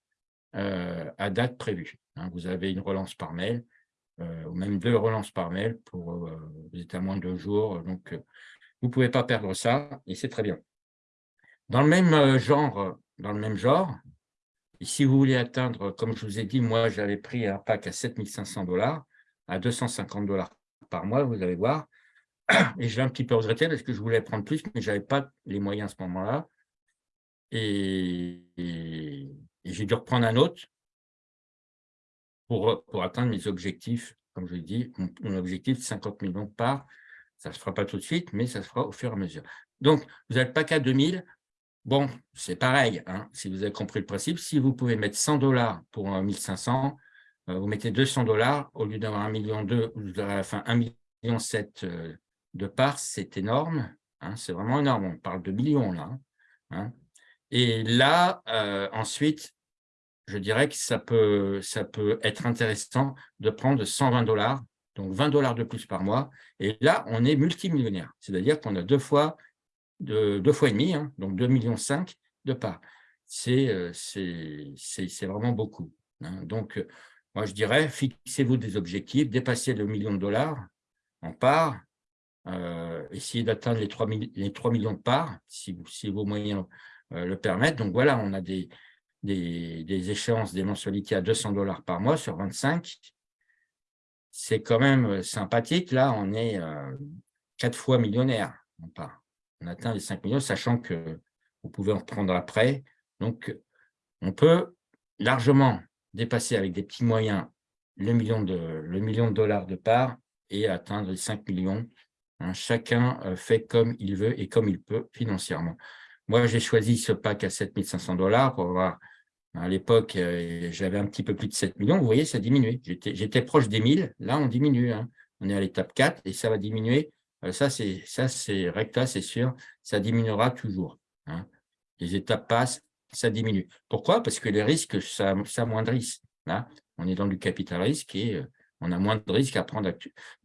à date prévue. Hein. vous avez une relance par mail, ou même deux relances par mail pour vous êtes à moins de deux jours. Donc, vous ne pouvez pas perdre ça et c'est très bien. Dans le même euh, genre, euh, dans le même genre, si vous voulez atteindre, comme je vous ai dit, moi j'avais pris un pack à 7500 dollars, à 250 dollars par mois, vous allez voir, et je un petit peu regretté parce que je voulais prendre plus, mais je n'avais pas les moyens à ce moment-là. Et, j'ai dû reprendre un autre pour, pour atteindre mes objectifs. Comme je l'ai dit, mon, objectif, 50 millions parts. Ça ne se fera pas tout de suite, mais ça se fera au fur et à mesure. Donc, vous avez le pack à 2000, Bon, c'est pareil, hein, si vous avez compris le principe, si vous pouvez mettre 100 dollars pour 1500, euh, vous mettez 200 dollars, au lieu d'avoir 1 million 2, vous aurez à la fin 1 million 7 euh, de parts, c'est énorme, hein, c'est vraiment énorme, on parle de millions là. Hein. Et là, euh, ensuite, je dirais que ça peut, ça peut être intéressant de prendre 120 dollars, donc 20 dollars de plus par mois, et là, on est multimillionnaire, c'est-à-dire qu'on a deux fois de deux fois et demi, hein, donc 2,5 millions de parts. Euh, c'est vraiment beaucoup. Hein. Donc, euh, moi, je dirais, fixez-vous des objectifs, dépassez le million de dollars en parts, euh, essayez d'atteindre les 3, les 3 millions de parts, si, vos moyens le permettent. Donc, voilà, on a des, échéances, des mensualités à 200 dollars par mois sur 25. C'est quand même sympathique. Là, on est quatre fois millionnaire en parts on atteint les 5 millions, sachant que vous pouvez en reprendre après. Donc, on peut largement dépasser avec des petits moyens le million de, dollars de part et atteindre les 5 millions. Hein, chacun euh, fait comme il veut et comme il peut financièrement. Moi, j'ai choisi ce pack à 7500 dollars pour voir. À l'époque, euh, j'avais un petit peu plus de 7 millions. Vous voyez, ça a diminué. J'étais proche des 1000. Là, on diminue. Hein. On est à l'étape 4 et ça va diminuer euh, ça, c'est recta, c'est sûr, ça diminuera toujours. Hein. Les étapes passent, ça diminue. Pourquoi? Parce que les risques s'amoindrissent. Là, on est dans du capital risque et euh, on a moins de risques à prendre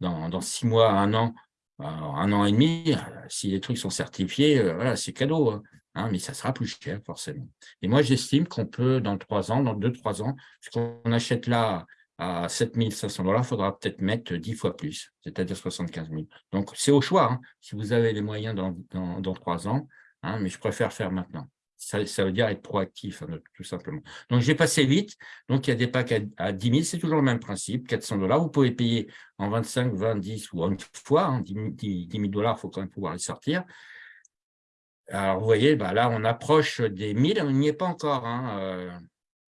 dans, dans six mois, un an, un an et demi. Euh, si les trucs sont certifiés, voilà, c'est cadeau. Hein, hein, mais ça sera plus cher, forcément. Et moi, j'estime qu'on peut, dans trois ans, dans deux, trois ans, ce qu'on achète là à 7500 dollars, il faudra peut-être mettre 10 fois plus, c'est-à-dire 75 000. Donc, c'est au choix, hein, si vous avez les moyens dans, trois ans, hein, mais je préfère faire maintenant. Ça, veut dire être proactif, hein, tout simplement. Donc, j'ai passé vite. Donc, il y a des packs à, 10 000, c'est toujours le même principe, 400 dollars. Vous pouvez payer en 25, 20, 10 ou une fois. 10, 000 dollars, il faut quand même pouvoir les sortir. Alors, vous voyez, bah, là, on approche des 1000, on n'y est pas encore. Euh,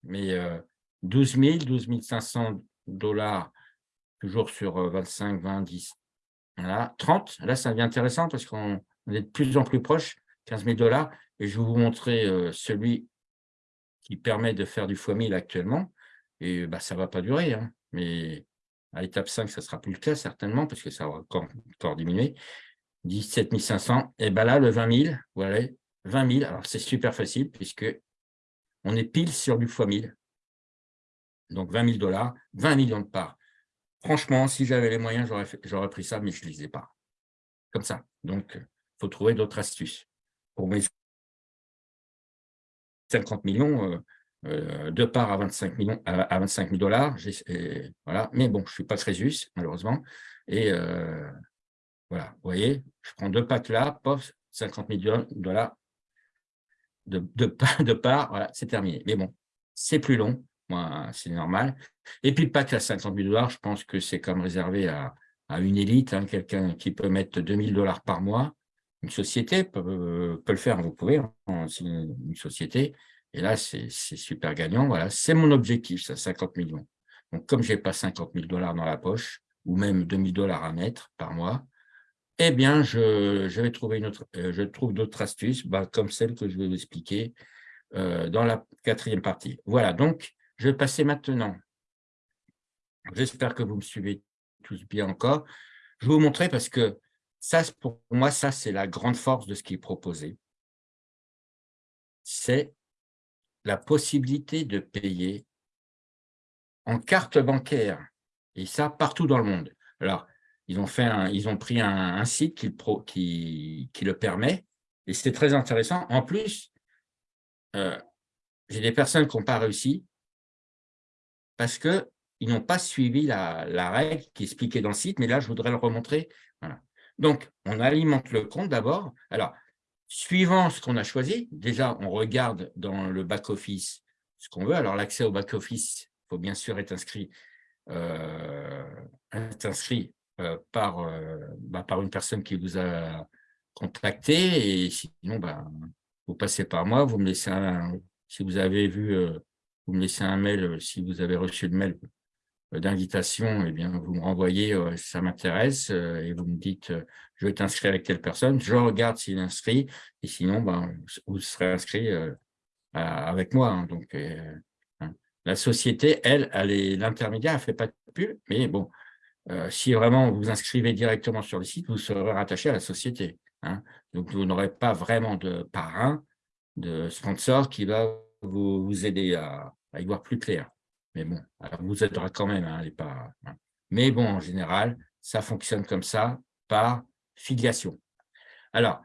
mais euh, 12 000, 12 500 dollars, toujours sur 25, 20, 10. Voilà, 30, là, ça devient intéressant parce qu'on est de plus en plus proche, 15 000 dollars. Et je vais vous montrer celui qui permet de faire du x 1000 actuellement. Et bah, ça ne va pas durer. Hein. Mais à l'étape 5, ça ne sera plus le cas certainement parce que ça va encore, diminuer. 17 500. Et bien là, le 20 000, voilà, 20 000. Alors, c'est super facile puisque on est pile sur du x 1000 donc 20 000 dollars, 20 millions de parts. Franchement, si j'avais les moyens, j'aurais pris ça, mais je ne les ai pas. Comme ça. Donc, il faut trouver d'autres astuces. Pour mes 50 millions, euh, euh, de parts à 25 millions à, 25 000 dollars, voilà. mais bon, je ne suis pas Crésus, malheureusement. Et euh, voilà, vous voyez, je prends deux packs là, pof, 50 000 dollars de, de, de parts, voilà, c'est terminé. Mais bon, c'est plus long, c'est normal. Et puis le pack à 50 000 dollars, je pense que c'est comme réservé à, une élite, hein, quelqu'un qui peut mettre 2 000 dollars par mois. Une société peut, le faire, vous pouvez, hein, une société. Et là, c'est super gagnant. Voilà, c'est mon objectif, ça, 50 millions. Donc, comme je n'ai pas 50 000 dollars dans la poche, ou même 2 000 dollars à mettre par mois, eh bien, je, vais trouver une autre, euh, je trouve d'autres astuces, bah, comme celle que je vais vous expliquer euh, dans la quatrième partie. Voilà, donc, je vais passer maintenant. J'espère que vous me suivez tous bien encore. Je vais vous montrer parce que ça, pour moi, ça, c'est la grande force de ce qui est proposé. c'est la possibilité de payer en carte bancaire, et ça partout dans le monde. Alors, ils ont, fait pris un, site qui, le permet, et c'est très intéressant. En plus, euh, j'ai des personnes qui n'ont pas réussi parce qu'ils n'ont pas suivi la, la, règle qui est expliquée dans le site, mais là, je voudrais le remontrer. Donc, on alimente le compte d'abord. Alors, suivant ce qu'on a choisi, déjà, on regarde dans le back-office ce qu'on veut. Alors, l'accès au back-office, il faut bien sûr être inscrit, euh, inscrit euh, par, euh, bah, par une personne qui vous a contacté. Et sinon, bah, vous passez par moi, vous me laissez un, si vous avez vu, vous me laissez un mail, si vous avez reçu le mail d'invitation, eh bien, vous me renvoyez, euh, ça m'intéresse, euh, et vous me dites, je vais t'inscrire avec telle personne, je regarde s'il est inscrit, et sinon, ben, vous serez inscrit avec moi. Hein. donc, hein. la société, elle, elle est l'intermédiaire, elle ne fait pas de pub, mais bon, si vraiment vous inscrivez directement sur le site, vous serez rattaché à la société. Hein. donc, vous n'aurez pas vraiment de parrain, de sponsor qui va vous, aider à y voir plus clair. Mais bon, vous aidera quand même, hein, hein. Mais bon, en général, ça fonctionne comme ça, par filiation. Alors,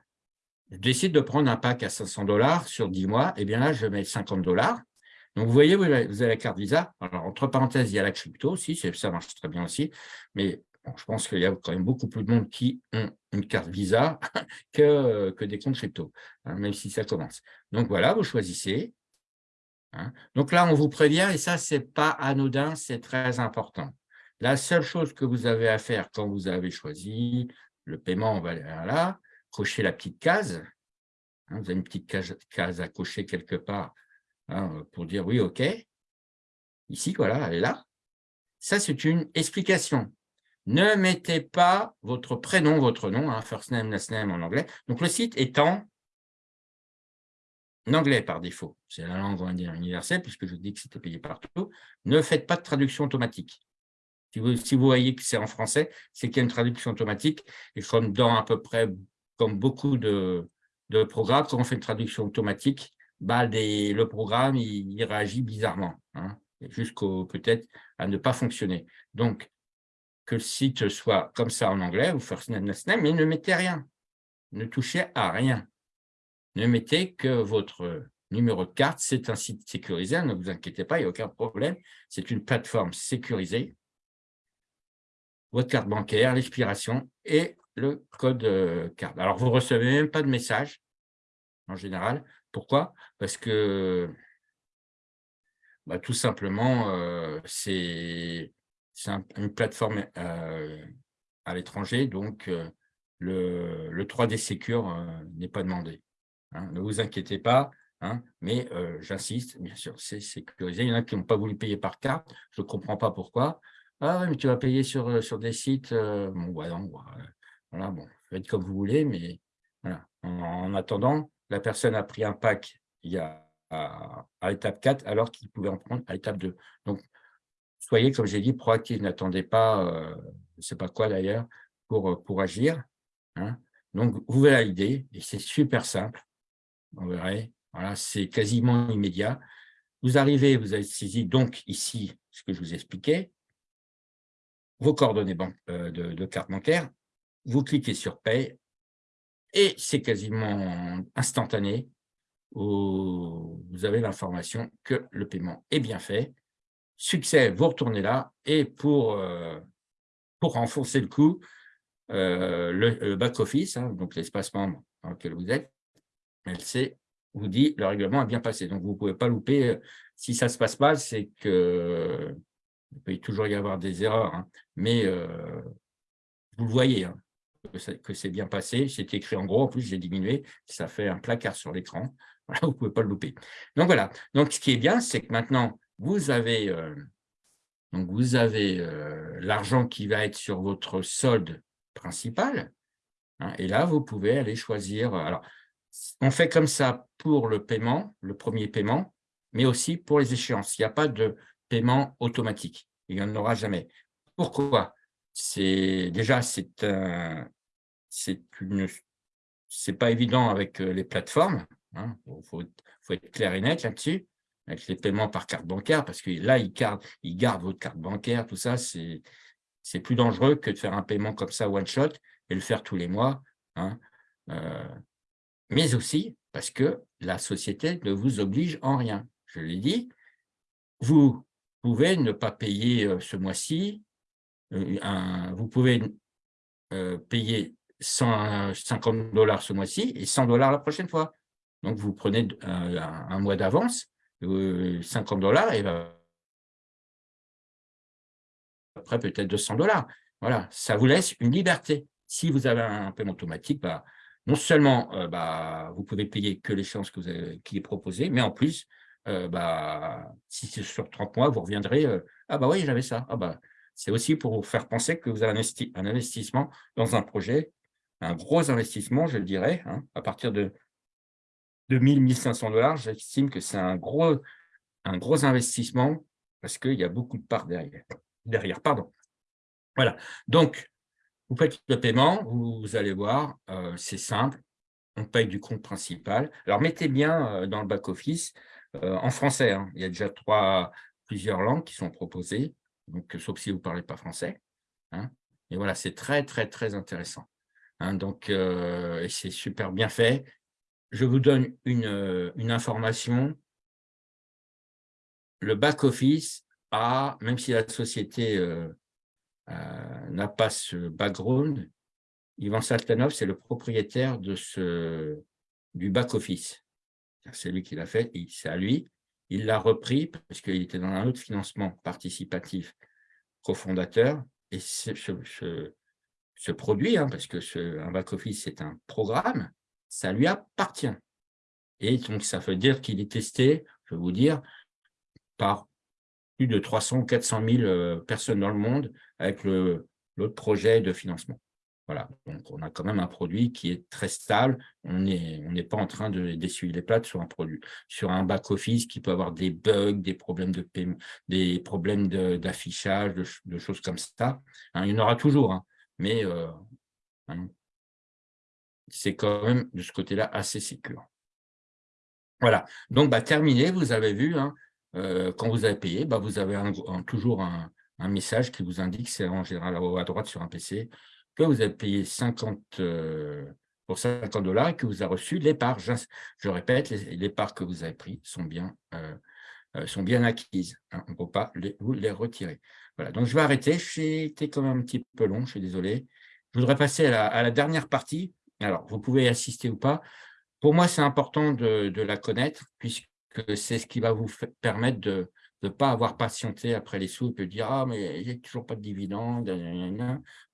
je décide de prendre un pack à 500 dollars sur 10 mois, et eh bien là, je mets 50 dollars. Donc, vous voyez, vous avez, la carte Visa. Alors, entre parenthèses, il y a la crypto aussi, ça marche très bien aussi. Mais je pense qu'il y a quand même beaucoup plus de monde qui ont une carte Visa que, que des comptes crypto, hein, même si ça commence. Donc, voilà, vous choisissez. Hein. Donc là, on vous prévient, et ça, ce n'est pas anodin, c'est très important. La seule chose que vous avez à faire quand vous avez choisi le paiement, on va aller là, cocher la petite case. Hein, vous avez une petite case, à cocher quelque part hein, pour dire oui, OK. Ici, voilà, elle est là. Ça, c'est une explication. Ne mettez pas votre prénom, votre nom, first name, last name en anglais. Donc, le site étant anglais par défaut, c'est la langue universelle, puisque je dis que c'était payé partout, ne faites pas de traduction automatique. Si vous, vous voyez que c'est en français, c'est qu'il y a une traduction automatique, et comme dans à peu près, comme beaucoup de, programmes, quand on fait une traduction automatique, bah, le programme, il, réagit bizarrement, hein, jusqu'au peut-être à ne pas fonctionner. Donc, que le site soit comme ça en anglais, last name, mais ne mettez rien. Ne touchez à rien. Ne mettez que votre numéro de carte, c'est un site sécurisé, ne vous inquiétez pas, il n'y a aucun problème. C'est une plateforme sécurisée. Votre carte bancaire, l'expiration et le code euh, carte. Alors, vous ne recevez même pas de message, en général. Pourquoi? Parce que bah, tout simplement, euh, c'est une plateforme euh, à l'étranger, donc le, le 3D Secure n'est pas demandé. Hein, ne vous inquiétez pas, hein, mais euh, j'insiste, bien sûr, c'est sécurisé. Il y en a qui n'ont pas voulu payer par carte, je ne comprends pas pourquoi. Ah mais tu vas payer sur, euh, des sites, euh, bon, voilà, bon, faites comme vous voulez, mais. En, attendant, la personne a pris un pack à, l'étape 4, alors qu'il pouvait en prendre à l'étape 2. Donc, soyez, comme j'ai dit, proactif, n'attendez pas, je ne sais pas quoi d'ailleurs, pour, agir. Hein. Donc, vous l'idée, et c'est super simple on verrait. Voilà, c'est quasiment immédiat. Vous arrivez, vous avez saisi donc ici ce que je vous expliquais, vos coordonnées euh, de, carte bancaire, vous cliquez sur Paye et c'est quasiment instantané où vous avez l'information que le paiement est bien fait. Succès, vous retournez là et pour, euh, pour renforcer le coup, euh, le, back-office, hein, donc l'espace membre dans lequel vous êtes, LC vous dit le règlement a bien passé. Donc, vous ne pouvez pas louper. Euh, si ça se passe mal, c'est que il peut toujours y avoir des erreurs, hein. mais euh, vous le voyez, hein, que c'est bien passé. C'est écrit en gros, en plus, j'ai diminué, ça fait un placard sur l'écran. Vous ne pouvez pas le louper. Donc, voilà. Donc, ce qui est bien, c'est que maintenant, vous avez, euh, avez l'argent qui va être sur votre solde principal. Hein, et là, vous pouvez aller choisir. Alors, on fait comme ça pour le paiement, le premier paiement, mais aussi pour les échéances. Il n'y a pas de paiement automatique. Il n'y en aura jamais. Pourquoi? Déjà, c'est un, pas évident avec euh, les plateformes. Il hein. faut, être clair et net là-dessus, avec les paiements par carte bancaire, parce que là, ils gardent, ils gardent votre carte bancaire, tout ça, c'est plus dangereux que de faire un paiement comme ça one-shot et le faire tous les mois. Hein. Euh, mais aussi parce que la société ne vous oblige en rien. Je l'ai dit, vous pouvez ne pas payer euh, ce mois-ci, euh, vous pouvez payer 150 dollars ce mois-ci et 100 dollars la prochaine fois. Donc, vous prenez un, mois d'avance, 50 dollars, et après peut-être 200 dollars. Voilà, ça vous laisse une liberté. Si vous avez un paiement automatique, bah, non seulement bah, vous pouvez payer que l'échéance qui est proposée, mais en plus, bah, si c'est sur 30 mois, vous reviendrez, ah bah oui, j'avais ça. Ah bah, c'est aussi pour vous faire penser que vous avez un, investissement dans un projet, un gros investissement, je le dirais, hein, à partir de, de 1000, 1500 dollars, j'estime que c'est un gros, un gros investissement parce qu'il y a beaucoup de parts derrière. derrière pardon. Voilà, donc vous faites le paiement, vous, allez voir, euh, c'est simple, on paye du compte principal. Alors, mettez bien euh, dans le back-office, euh, en français, hein. il y a déjà trois, plusieurs langues qui sont proposées, donc sauf si vous ne parlez pas français. Hein. Et voilà, c'est très, très, très intéressant. Hein. donc, c'est super bien fait. Je vous donne une, une information. Le back-office a, même si la société n'a pas ce background, Ivan Saltanov, c'est le propriétaire de ce, du back-office. C'est lui qui l'a fait, c'est à lui. Il l'a repris parce qu'il était dans un autre financement participatif cofondateur. Et ce, produit, hein, parce que un back-office, c'est un programme, ça lui appartient. Et donc, ça veut dire qu'il est testé, je vais vous dire, par plus de 300 ou 400 000 personnes dans le monde avec l'autre projet de financement. Voilà, donc on a quand même un produit qui est très stable. On n'est on pas en train d'essuyer les plates sur un produit, sur un back-office qui peut avoir des bugs, des problèmes de paiement, des problèmes d'affichage, de, choses comme ça. Hein, il y en aura toujours, hein, mais euh, hein, c'est quand même de ce côté-là assez sécure. Voilà, donc bah, terminé, vous avez vu, quand vous avez payé, bah, vous avez toujours un, message qui vous indique, c'est en général à droite sur un PC, que vous avez payé 50 euh, pour 50 dollars et que vous avez reçu les parts. Je, répète, les, parts que vous avez prises sont bien, euh, sont bien acquises. Hein. on ne peut pas vous les retirer. Voilà, donc je vais arrêter. Été quand même un petit peu long, je suis désolé. Je voudrais passer à la, dernière partie. Alors, vous pouvez y assister ou pas. Pour moi, c'est important de, de, la connaître, puisque que c'est ce qui va vous permettre de ne pas avoir patienté après les sous et de dire « Ah, mais a toujours pas de dividendes. »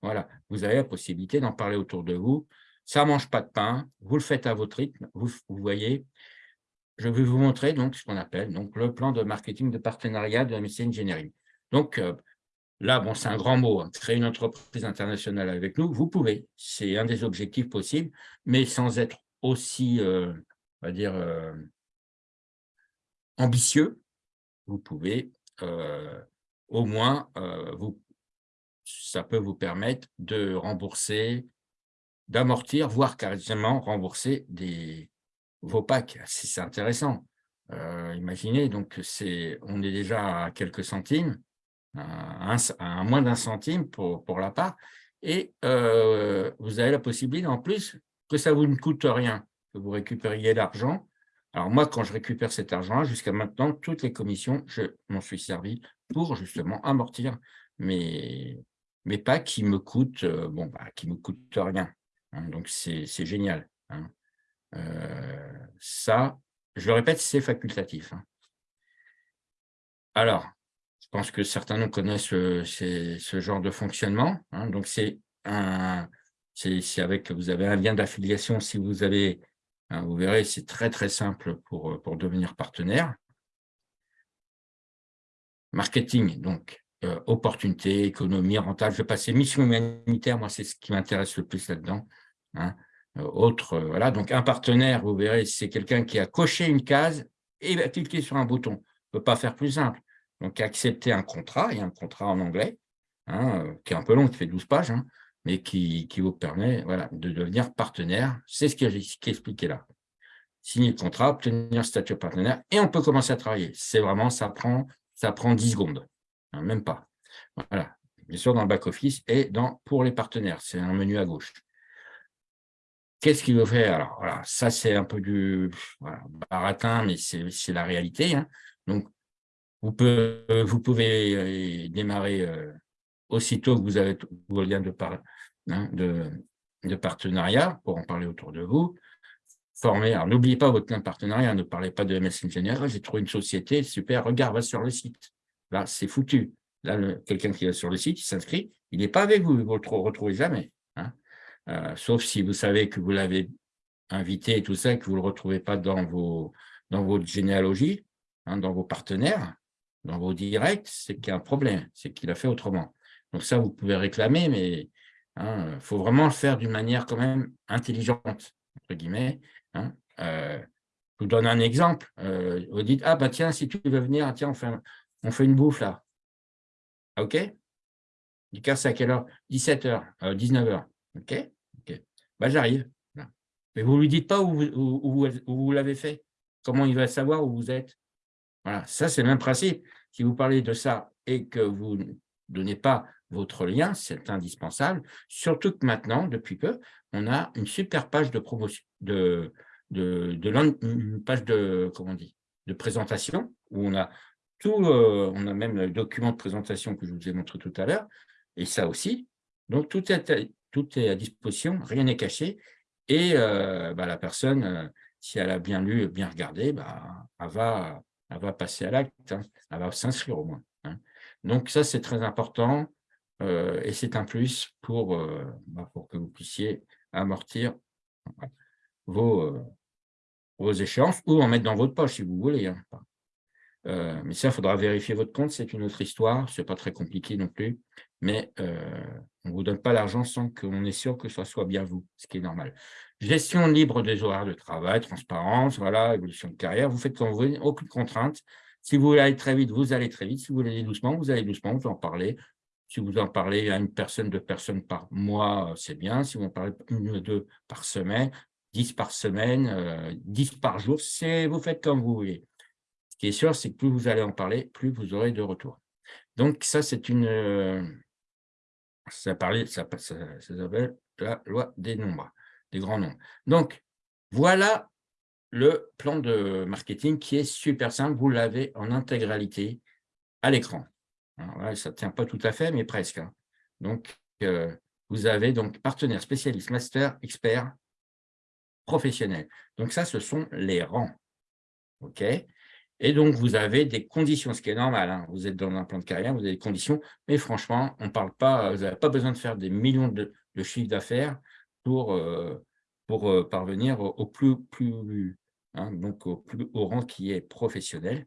Voilà, vous avez la possibilité d'en parler autour de vous. Ça ne mange pas de pain, vous le faites à votre rythme. Vous, voyez, je vais vous montrer donc ce qu'on appelle donc, le plan de marketing de partenariat de médecine Engineering. Donc, euh, là, bon, c'est un grand mot, hein, créer une entreprise internationale avec nous, vous pouvez. C'est un des objectifs possibles, mais sans être aussi, euh, on va dire, euh, ambitieux, vous pouvez euh, au moins, euh, vous, ça peut vous permettre de rembourser, d'amortir, voire carrément rembourser vos packs. C'est intéressant. Euh, imaginez, donc on est déjà à quelques centimes, à, moins d'un centime pour, pour la part, et vous avez la possibilité en plus que ça vous ne coûte rien, que vous récupériez l'argent alors moi, quand je récupère cet argent, jusqu'à maintenant, toutes les commissions, je m'en suis servi pour justement amortir mes, mes pas qui me coûtent, euh, bon, bah, qui me coûtent rien. Hein. donc c'est génial. Hein. Euh, ça, je le répète, c'est facultatif. Hein. Alors, je pense que certains nous connaissent euh, ce genre de fonctionnement. donc c'est un, c'est avec, vous avez un lien d'affiliation si vous avez Hein, vous verrez, c'est très, très simple pour, euh, pour devenir partenaire. Marketing, donc, euh, opportunité, économie, rentable. Je vais passer mission humanitaire, moi, c'est ce qui m'intéresse le plus là-dedans. Hein. Euh, autre, voilà, donc un partenaire, vous verrez, c'est quelqu'un qui a coché une case et va cliquer sur un bouton. On ne peut pas faire plus simple. Donc, accepter un contrat, il y a un contrat en anglais, hein, qui est un peu long, qui fait 12 pages, mais qui, vous permet voilà, de devenir partenaire. C'est ce qui est expliqué là. signer le contrat, obtenir statut partenaire, et on peut commencer à travailler. C'est vraiment, ça prend, ça prend 10 secondes, hein, même pas. Voilà, bien sûr dans le back-office et dans, pour les partenaires, c'est un menu à gauche. Qu'est-ce qu'il veut faire? Alors, voilà, ça, c'est un peu du baratin, mais c'est la réalité. Hein. Donc, vous, vous pouvez euh, démarrer euh, aussitôt que vous avez vos liens de, hein, de, partenariat, pour en parler autour de vous. Former, alors n'oubliez pas votre lien de partenariat, ne parlez pas de MS Engineer, j'ai trouvé une société, super, regarde, va sur le site. Là, c'est foutu. Là, quelqu'un qui est sur le site, il s'inscrit, il n'est pas avec vous, vous ne le retrouvez jamais. Hein. Euh, sauf si vous savez que vous l'avez invité et tout ça, que vous ne le retrouvez pas dans, vos, dans votre généalogie, hein, dans vos partenaires, dans vos directs, c'est qu'il y a un problème, c'est qu'il a fait autrement. Donc ça, vous pouvez réclamer, mais il hein, faut vraiment le faire d'une manière quand même intelligente, entre guillemets. Euh, je vous donne un exemple. Euh, vous dites, ah bah tiens, si tu veux venir, tiens, on fait, on fait une bouffe là. OK Du c'est à quelle heure? 17h, 19h. OK. Bah, J'arrive. Mais vous ne lui dites pas où vous, vous l'avez fait. Comment il va savoir où vous êtes Voilà, ça c'est le même principe. Si vous parlez de ça et que vous ne donnez pas votre lien, c'est indispensable. Surtout que maintenant, depuis peu, on a une super page de promotion, de, de, de une page de, comment de présentation où on a tout, euh, on a même le document de présentation que je vous ai montré tout à l'heure, et ça aussi. Donc, tout est, tout est à disposition, rien n'est caché, et euh, bah, la personne, euh, si elle a bien lu, bien regardé, bah, elle, va, elle va passer à l'acte, hein. elle va s'inscrire au moins. Hein. Donc, ça, c'est très important, et c'est un plus pour, bah, pour que vous puissiez amortir vos, vos échéances, ou en mettre dans votre poche, si vous voulez. Hein. Euh, mais ça, il faudra vérifier votre compte, c'est une autre histoire, ce n'est pas très compliqué non plus, mais euh, on ne vous donne pas l'argent sans qu'on est sûr que ce soit bien vous, ce qui est normal. Gestion libre des horaires de travail, transparence, voilà, évolution de carrière, vous faites comme vous voulez, aucune contrainte. Si vous voulez aller très vite, vous allez très vite. Si vous voulez aller doucement, vous allez doucement, vous en parlez. Si vous en parlez à une personne, deux personnes par mois, c'est bien. Si vous en parlez une ou deux par semaine, dix par semaine, euh, dix par jour, vous faites comme vous voulez qui est sûr, c'est que plus vous allez en parler, plus vous aurez de retours. Donc, ça, c'est une... Euh, ça, parlait, ça, s'appelle la loi des nombres, des grands nombres. Donc, voilà le plan de marketing qui est super simple. Vous l'avez en intégralité à l'écran. Ça ne tient pas tout à fait, mais presque. Hein. Donc, euh, vous avez donc partenaire, spécialiste, master, expert, professionnel. Donc, ça, ce sont les rangs. OK? Et donc, vous avez des conditions, ce qui est normal. Hein. Vous êtes dans un plan de carrière, vous avez des conditions, mais franchement, on parle pas, vous n'avez pas besoin de faire des millions de, de chiffres d'affaires pour, euh, pour euh, parvenir au, plus, hein, donc au plus haut rang qui est professionnel.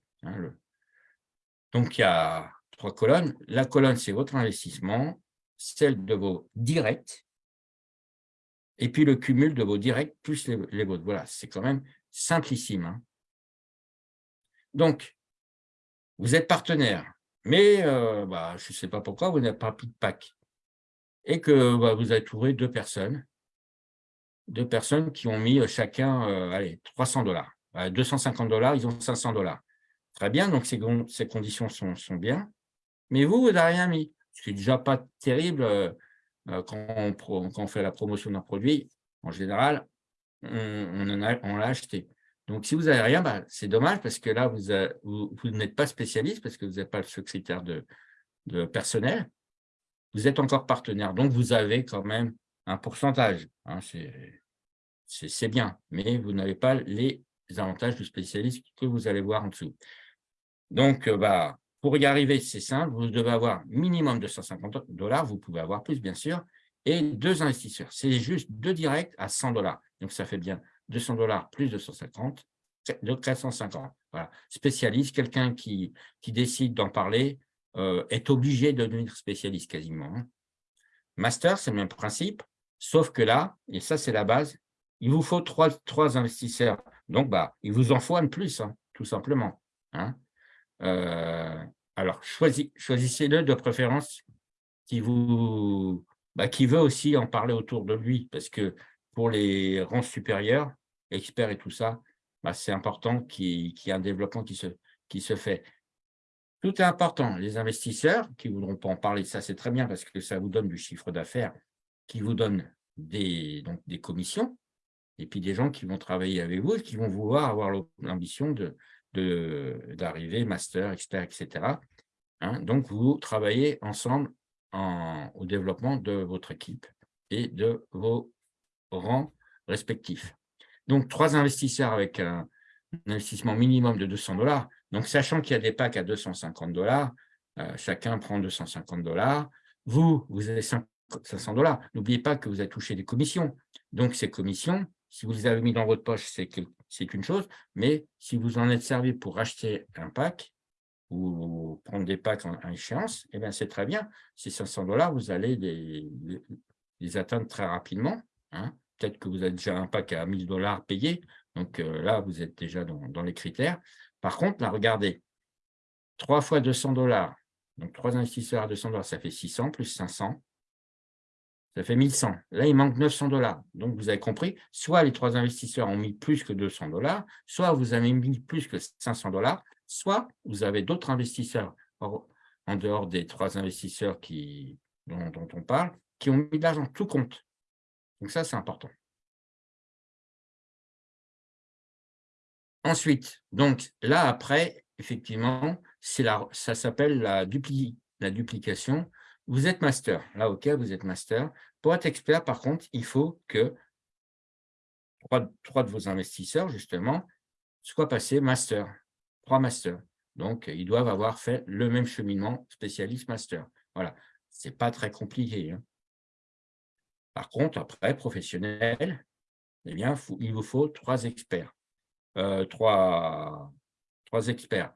Donc, il y a trois colonnes. La colonne, c'est votre investissement, celle de vos directs, et puis le cumul de vos directs plus les, vôtres. Voilà, c'est quand même simplissime. Donc, vous êtes partenaire, mais euh, bah, je ne sais pas pourquoi vous n'avez pas pris de pack et que bah, vous avez trouvé deux personnes, deux personnes qui ont mis chacun euh, allez, 300 dollars. 250 dollars, ils ont 500 dollars. Très bien, donc ces, conditions sont, bien. Mais vous, vous n'avez rien mis. Ce qui n'est déjà pas terrible euh, quand, on, quand, on, fait la promotion d'un produit. En général, on, l'a acheté. Donc, si vous n'avez rien, bah, c'est dommage parce que là, vous, n'êtes pas spécialiste parce que vous n'avez pas critère de, de, personnel. Vous êtes encore partenaire, donc vous avez quand même un pourcentage. Hein, c'est bien, mais vous n'avez pas les avantages du spécialiste que vous allez voir en dessous. Donc, euh, bah, pour y arriver, c'est simple, vous devez avoir minimum 250 dollars, vous pouvez avoir plus, bien sûr, et deux investisseurs. C'est juste deux directs à 100 dollars. Donc, ça fait bien 200 dollars plus 250, de 450. Voilà. Spécialiste, quelqu'un qui, qui décide d'en parler euh, est obligé de devenir spécialiste quasiment. Hein. Master, c'est le même principe, sauf que là, et ça c'est la base, il vous faut trois, trois investisseurs. Donc, bah, il vous en faut un de plus, hein, tout simplement. Hein. Euh, alors, choisissez-le de préférence qui, vous, bah, qui veut aussi en parler autour de lui, parce que pour les rangs supérieurs, experts et tout ça, bah, c'est important qu'il y ait un développement qui se, qui se fait. Tout est important. Les investisseurs qui ne voudront pas en parler, ça c'est très bien parce que ça vous donne du chiffre d'affaires, qui vous donne des, donc, des commissions, et puis des gens qui vont travailler avec vous et qui vont vouloir avoir l'ambition de, d'arriver master, expert, etc. Hein. donc, vous travaillez ensemble en, au développement de votre équipe et de vos rangs respectifs. Donc, trois investisseurs avec un, investissement minimum de 200 dollars. Donc, sachant qu'il y a des packs à 250 dollars, euh, chacun prend 250 dollars. Vous, vous avez 500 dollars. N'oubliez pas que vous avez touché des commissions. Donc, ces commissions, si vous les avez mis dans votre poche, c'est une chose. Mais si vous en êtes servi pour acheter un pack ou prendre des packs en, échéance, eh c'est très bien. Ces 500 dollars, vous allez les, atteindre très rapidement. Hein. Peut-être que vous avez déjà un pack à 1000 dollars payé. Donc euh, là, vous êtes déjà dans, les critères. Par contre, là, regardez, 3 fois 200 dollars, donc 3 investisseurs à 200 dollars, ça fait 600 plus 500, ça fait 1100. Là, il manque 900 dollars. Donc, vous avez compris, soit les trois investisseurs ont mis plus que 200 dollars, soit vous avez mis plus que 500 dollars, soit vous avez d'autres investisseurs en dehors des trois investisseurs dont, on parle, qui ont mis de l'argent, tout compte. Donc ça, c'est important. Ensuite, donc là, après, effectivement, ça s'appelle la duplication. Vous êtes master. Là, OK, vous êtes master. Pour être expert, par contre, il faut que trois, de vos investisseurs, justement, soient passés master, trois masters. Donc, ils doivent avoir fait le même cheminement spécialiste master. Voilà, ce n'est pas très compliqué. Hein. Par contre, après, professionnel, eh bien, il vous faut trois experts. Euh, trois, trois experts.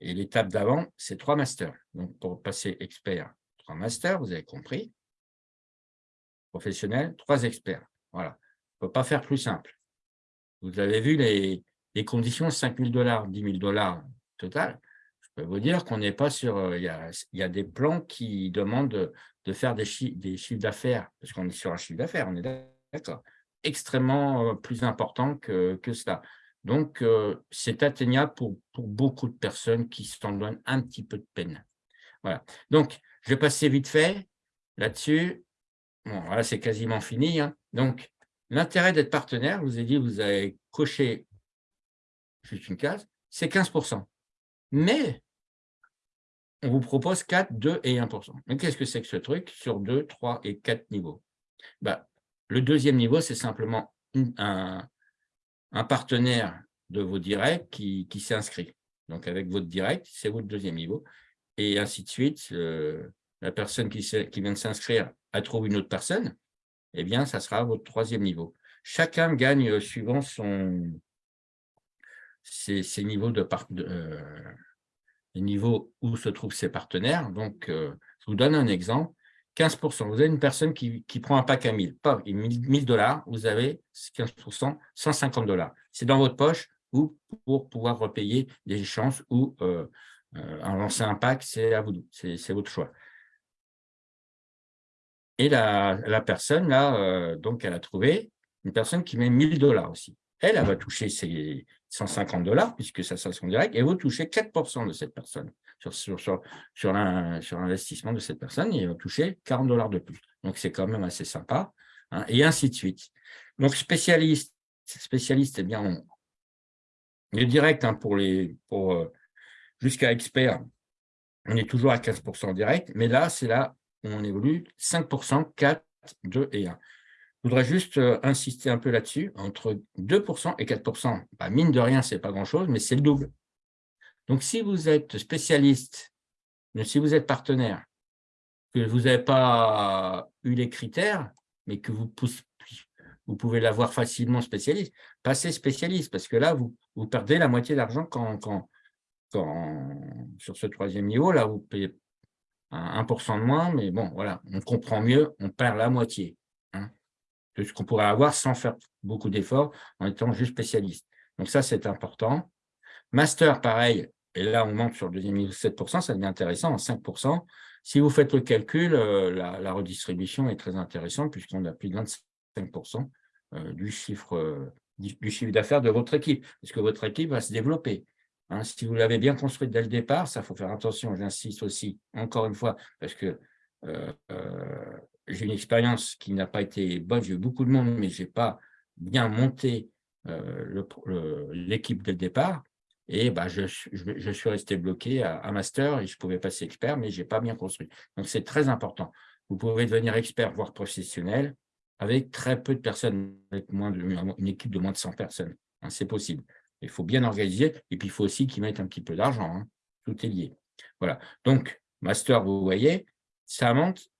Et l'étape d'avant, c'est trois masters. Donc, pour passer expert, trois masters, vous avez compris. Professionnel, trois experts. Voilà. On ne peut pas faire plus simple. Vous avez vu les, conditions, 5 000 dollars, 10 000 dollars total. Je peux vous dire qu'on n'est pas sur... Euh, il y, a, des plans qui demandent de, faire des, des chiffres d'affaires, parce qu'on est sur un chiffre d'affaires, on est d'accord extrêmement euh, plus important que, que cela. Donc, euh, c'est atteignable pour, pour, beaucoup de personnes qui s'en donnent un petit peu de peine. Voilà. Donc, je vais passer vite fait là-dessus. Bon, voilà, c'est quasiment fini. Hein. Donc, l'intérêt d'être partenaire, je vous ai dit, vous avez coché juste une case, c'est 15% Mais, on vous propose 4, 2 et 1% Mais qu'est-ce que c'est que ce truc sur 2, 3 et 4 niveaux? Bah, Le deuxième niveau, c'est simplement un, partenaire de vos directs qui, s'inscrit. Donc, avec votre direct, c'est votre deuxième niveau. Et ainsi de suite, la personne qui, vient de s'inscrire a trouvé une autre personne, eh bien, ça sera votre troisième niveau. Chacun gagne euh, suivant son, ses, euh, niveaux où se trouvent ses partenaires. Donc, je vous donne un exemple. 15%. Vous avez une personne qui, prend un pack à 1000, pas 1000 dollars, vous avez 15%, 150 dollars. C'est dans votre poche ou pour pouvoir repayer des échanges ou euh, euh, lancer un pack, c'est à vous, c'est votre choix. Et la, personne, là, euh, donc, elle a trouvé une personne qui met 1000 dollars aussi. Elle, elle va toucher ses 150 dollars, puisque ça sera son direct, et vous touchez 4% de cette personne sur, sur, sur, sur l'investissement de cette personne, et il va toucher 40 dollars de plus. Donc, c'est quand même assez sympa, hein, et ainsi de suite. Donc, spécialiste, spécialiste, eh bien, on, le direct hein, pour les pour euh, jusqu'à expert, on est toujours à 15% direct, mais là, c'est là où on évolue 5%, 4, 2 et 1. Je voudrais juste euh, insister un peu là-dessus, entre 2% et 4%, bah, mine de rien, ce n'est pas grand-chose, mais c'est le double. Donc, si vous êtes spécialiste, si vous êtes partenaire, que vous n'avez pas eu les critères, mais que vous, pouvez l'avoir facilement spécialiste, passez spécialiste, parce que là, vous, perdez la moitié d'argent sur ce troisième niveau, là, vous 1% de moins, mais bon, voilà, on comprend mieux, on perd la moitié hein, de ce qu'on pourrait avoir sans faire beaucoup d'efforts en étant juste spécialiste. Donc ça, c'est important. Master, pareil, et là, on monte sur le deuxième niveau 7%, ça devient intéressant, en 5%. Si vous faites le calcul, euh, la, redistribution est très intéressante puisqu'on a plus de 25% euh, du chiffre du chiffre d'affaires de votre équipe, parce que votre équipe va se développer. Hein. si vous l'avez bien construite dès le départ, ça faut faire attention, j'insiste aussi, encore une fois, parce que euh, euh, j'ai une expérience qui n'a pas été bonne, j'ai eu beaucoup de monde, mais je n'ai pas bien monté euh, l'équipe dès le départ, et bah, je, suis resté bloqué à, master et je pouvais passer expert, mais je n'ai pas bien construit. Donc, c'est très important. Vous pouvez devenir expert, voire professionnel, avec très peu de personnes, avec moins une équipe de moins de 100 personnes. Hein, c'est possible. Il faut bien organiser, et puis il faut aussi qu'ils mettent un petit peu d'argent. Hein. Tout est lié. Voilà. Donc, master, vous voyez, ça monte,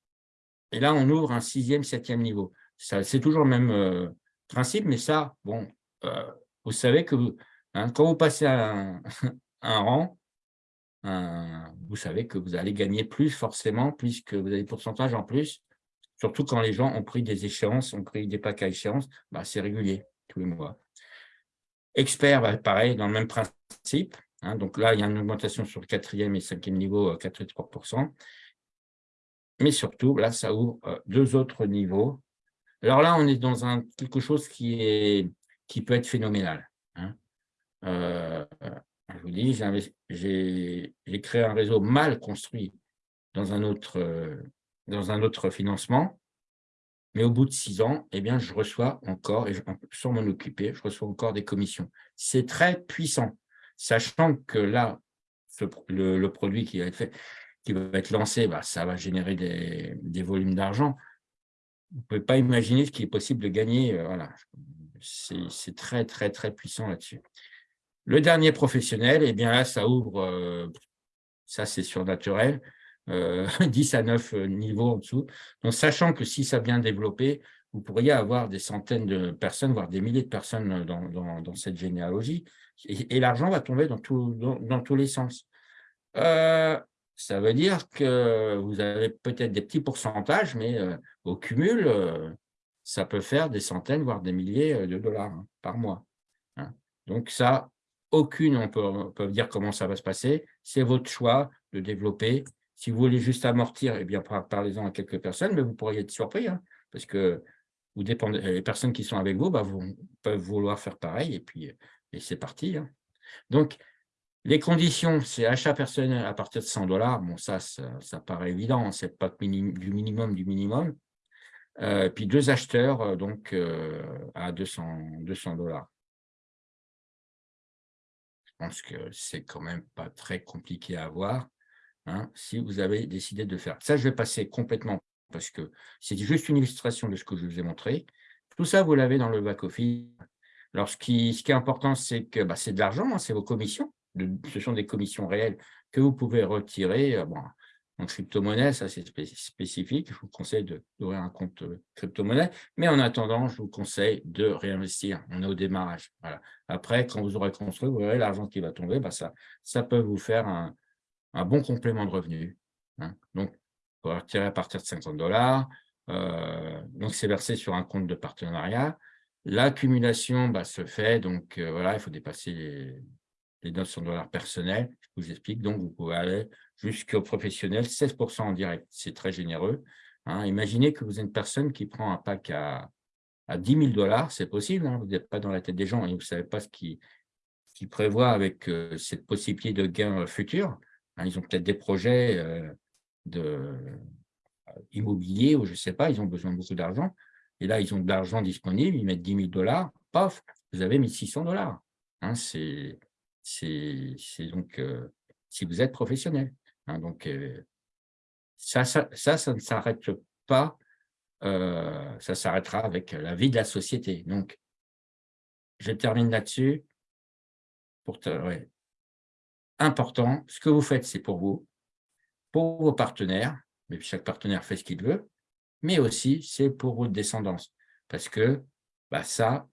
et là, on ouvre un sixième, septième niveau. C'est toujours le même euh, principe, mais ça, bon, euh, vous savez que hein, quand vous passez un, un rang, vous savez que vous allez gagner plus forcément, puisque vous avez des pourcentages en plus, surtout quand les gens ont pris des échéances, ont pris des packs à échéance, bah, c'est régulier, tous les mois. Expert, bah, pareil, dans le même principe. Hein, donc là, il y a une augmentation sur le quatrième et cinquième niveau, 4,3%. Euh, Mais surtout, là, ça ouvre euh, deux autres niveaux. Alors là, on est dans quelque chose qui, peut être phénoménal. Hein. Euh, je vous dis, j'ai créé un réseau mal construit dans un autre, dans un autre financement. Mais au bout de six ans, eh bien, je reçois encore, et sans m'en occuper, je reçois encore des commissions. C'est très puissant, sachant que là, le, produit qui va être fait, qui va être lancé, bah, ça va générer des, volumes d'argent. Vous ne pouvez pas imaginer ce qui est possible de gagner. Euh, voilà. C'est très, très, très puissant là-dessus. Le dernier professionnel, eh bien là, ça ouvre, euh, ça c'est surnaturel, 10 euh, à 9 euh, niveaux en dessous. Donc, sachant que si ça bien développé, vous pourriez avoir des centaines de personnes, voire des milliers de personnes dans, cette généalogie, et, l'argent va tomber dans, dans, tous les sens. Euh, ça veut dire que vous avez peut-être des petits pourcentages, mais au cumul, ça peut faire des centaines, voire des milliers de dollars hein, par mois. Hein. Donc ça, aucune, on peut, on peut dire comment ça va se passer, c'est votre choix de développer si vous voulez juste amortir, eh bien, parlez-en à quelques personnes, mais vous pourriez être surpris, hein, parce que dépendez, les personnes qui sont avec vous bah, peuvent vouloir faire pareil, et puis et c'est parti. Hein. Donc, les conditions, c'est achat personnel à partir de 100 dollars. Bon, ça, ça, paraît évident, hein, c'est pas du minimum du minimum. Euh, puis deux acheteurs, euh, donc euh, à 200 dollars. Je pense que c'est quand même pas très compliqué à avoir. Hein, si vous avez décidé de faire. Ça, je vais passer complètement parce que c'est juste une illustration de ce que je vous ai montré. Tout ça, vous l'avez dans le back-office. Alors, ce qui, est important, c'est que bah, c'est de l'argent, hein, c'est vos commissions. ce sont des commissions réelles que vous pouvez retirer. Euh, bon, en crypto-monnaie, ça c'est spécifique. Je vous conseille d'ouvrir un compte euh, crypto-monnaie. Mais en attendant, je vous conseille de réinvestir. On est au démarrage. Voilà. Après, quand vous aurez construit, vous verrez l'argent qui va tomber. Bah, ça, ça peut vous faire un, un bon complément de revenus. Hein. Donc, pour retirer à partir de 50 dollars. Euh, donc, c'est versé sur un compte de partenariat. L'accumulation bah, se fait, donc euh, voilà, il faut dépasser les, les 900 dollars personnels. Je vous explique, donc vous pouvez aller jusqu'au professionnel, 16% en direct, c'est très généreux. Hein. Imaginez que vous êtes une personne qui prend un pack à, à 10 000 dollars, c'est possible, hein. vous n'êtes pas dans la tête des gens et vous ne savez pas ce qu'ils qui prévoient avec euh, cette possibilité de gain futur. Hein, ils ont peut-être des projets euh, de, euh, immobiliers ou je ne sais pas, ils ont besoin de beaucoup d'argent. Et là, ils ont de l'argent disponible, ils mettent 10 000 dollars, paf, vous avez 1600 dollars. Hein, c'est donc euh, si vous êtes professionnel. Hein, donc, ça, ça, ne s'arrête pas, ça s'arrêtera avec la vie de la société. Donc, je termine là-dessus. Pour important, ce que vous faites, c'est pour vous, pour vos partenaires, mais chaque partenaire fait ce qu'il veut, mais aussi c'est pour votre descendance, parce que bah, ça,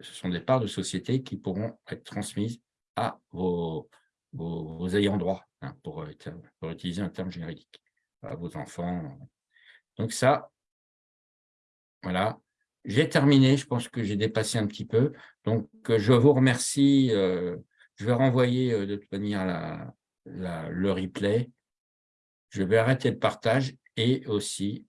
ce sont des parts de société qui pourront être transmises à vos, vos, ayants droit, hein, pour, pour, utiliser un terme juridique, à vos enfants. Donc ça, voilà, j'ai terminé, je pense que j'ai dépassé un petit peu, donc je vous remercie euh, je vais renvoyer euh, de toute manière la, le replay. Je vais arrêter le partage et aussi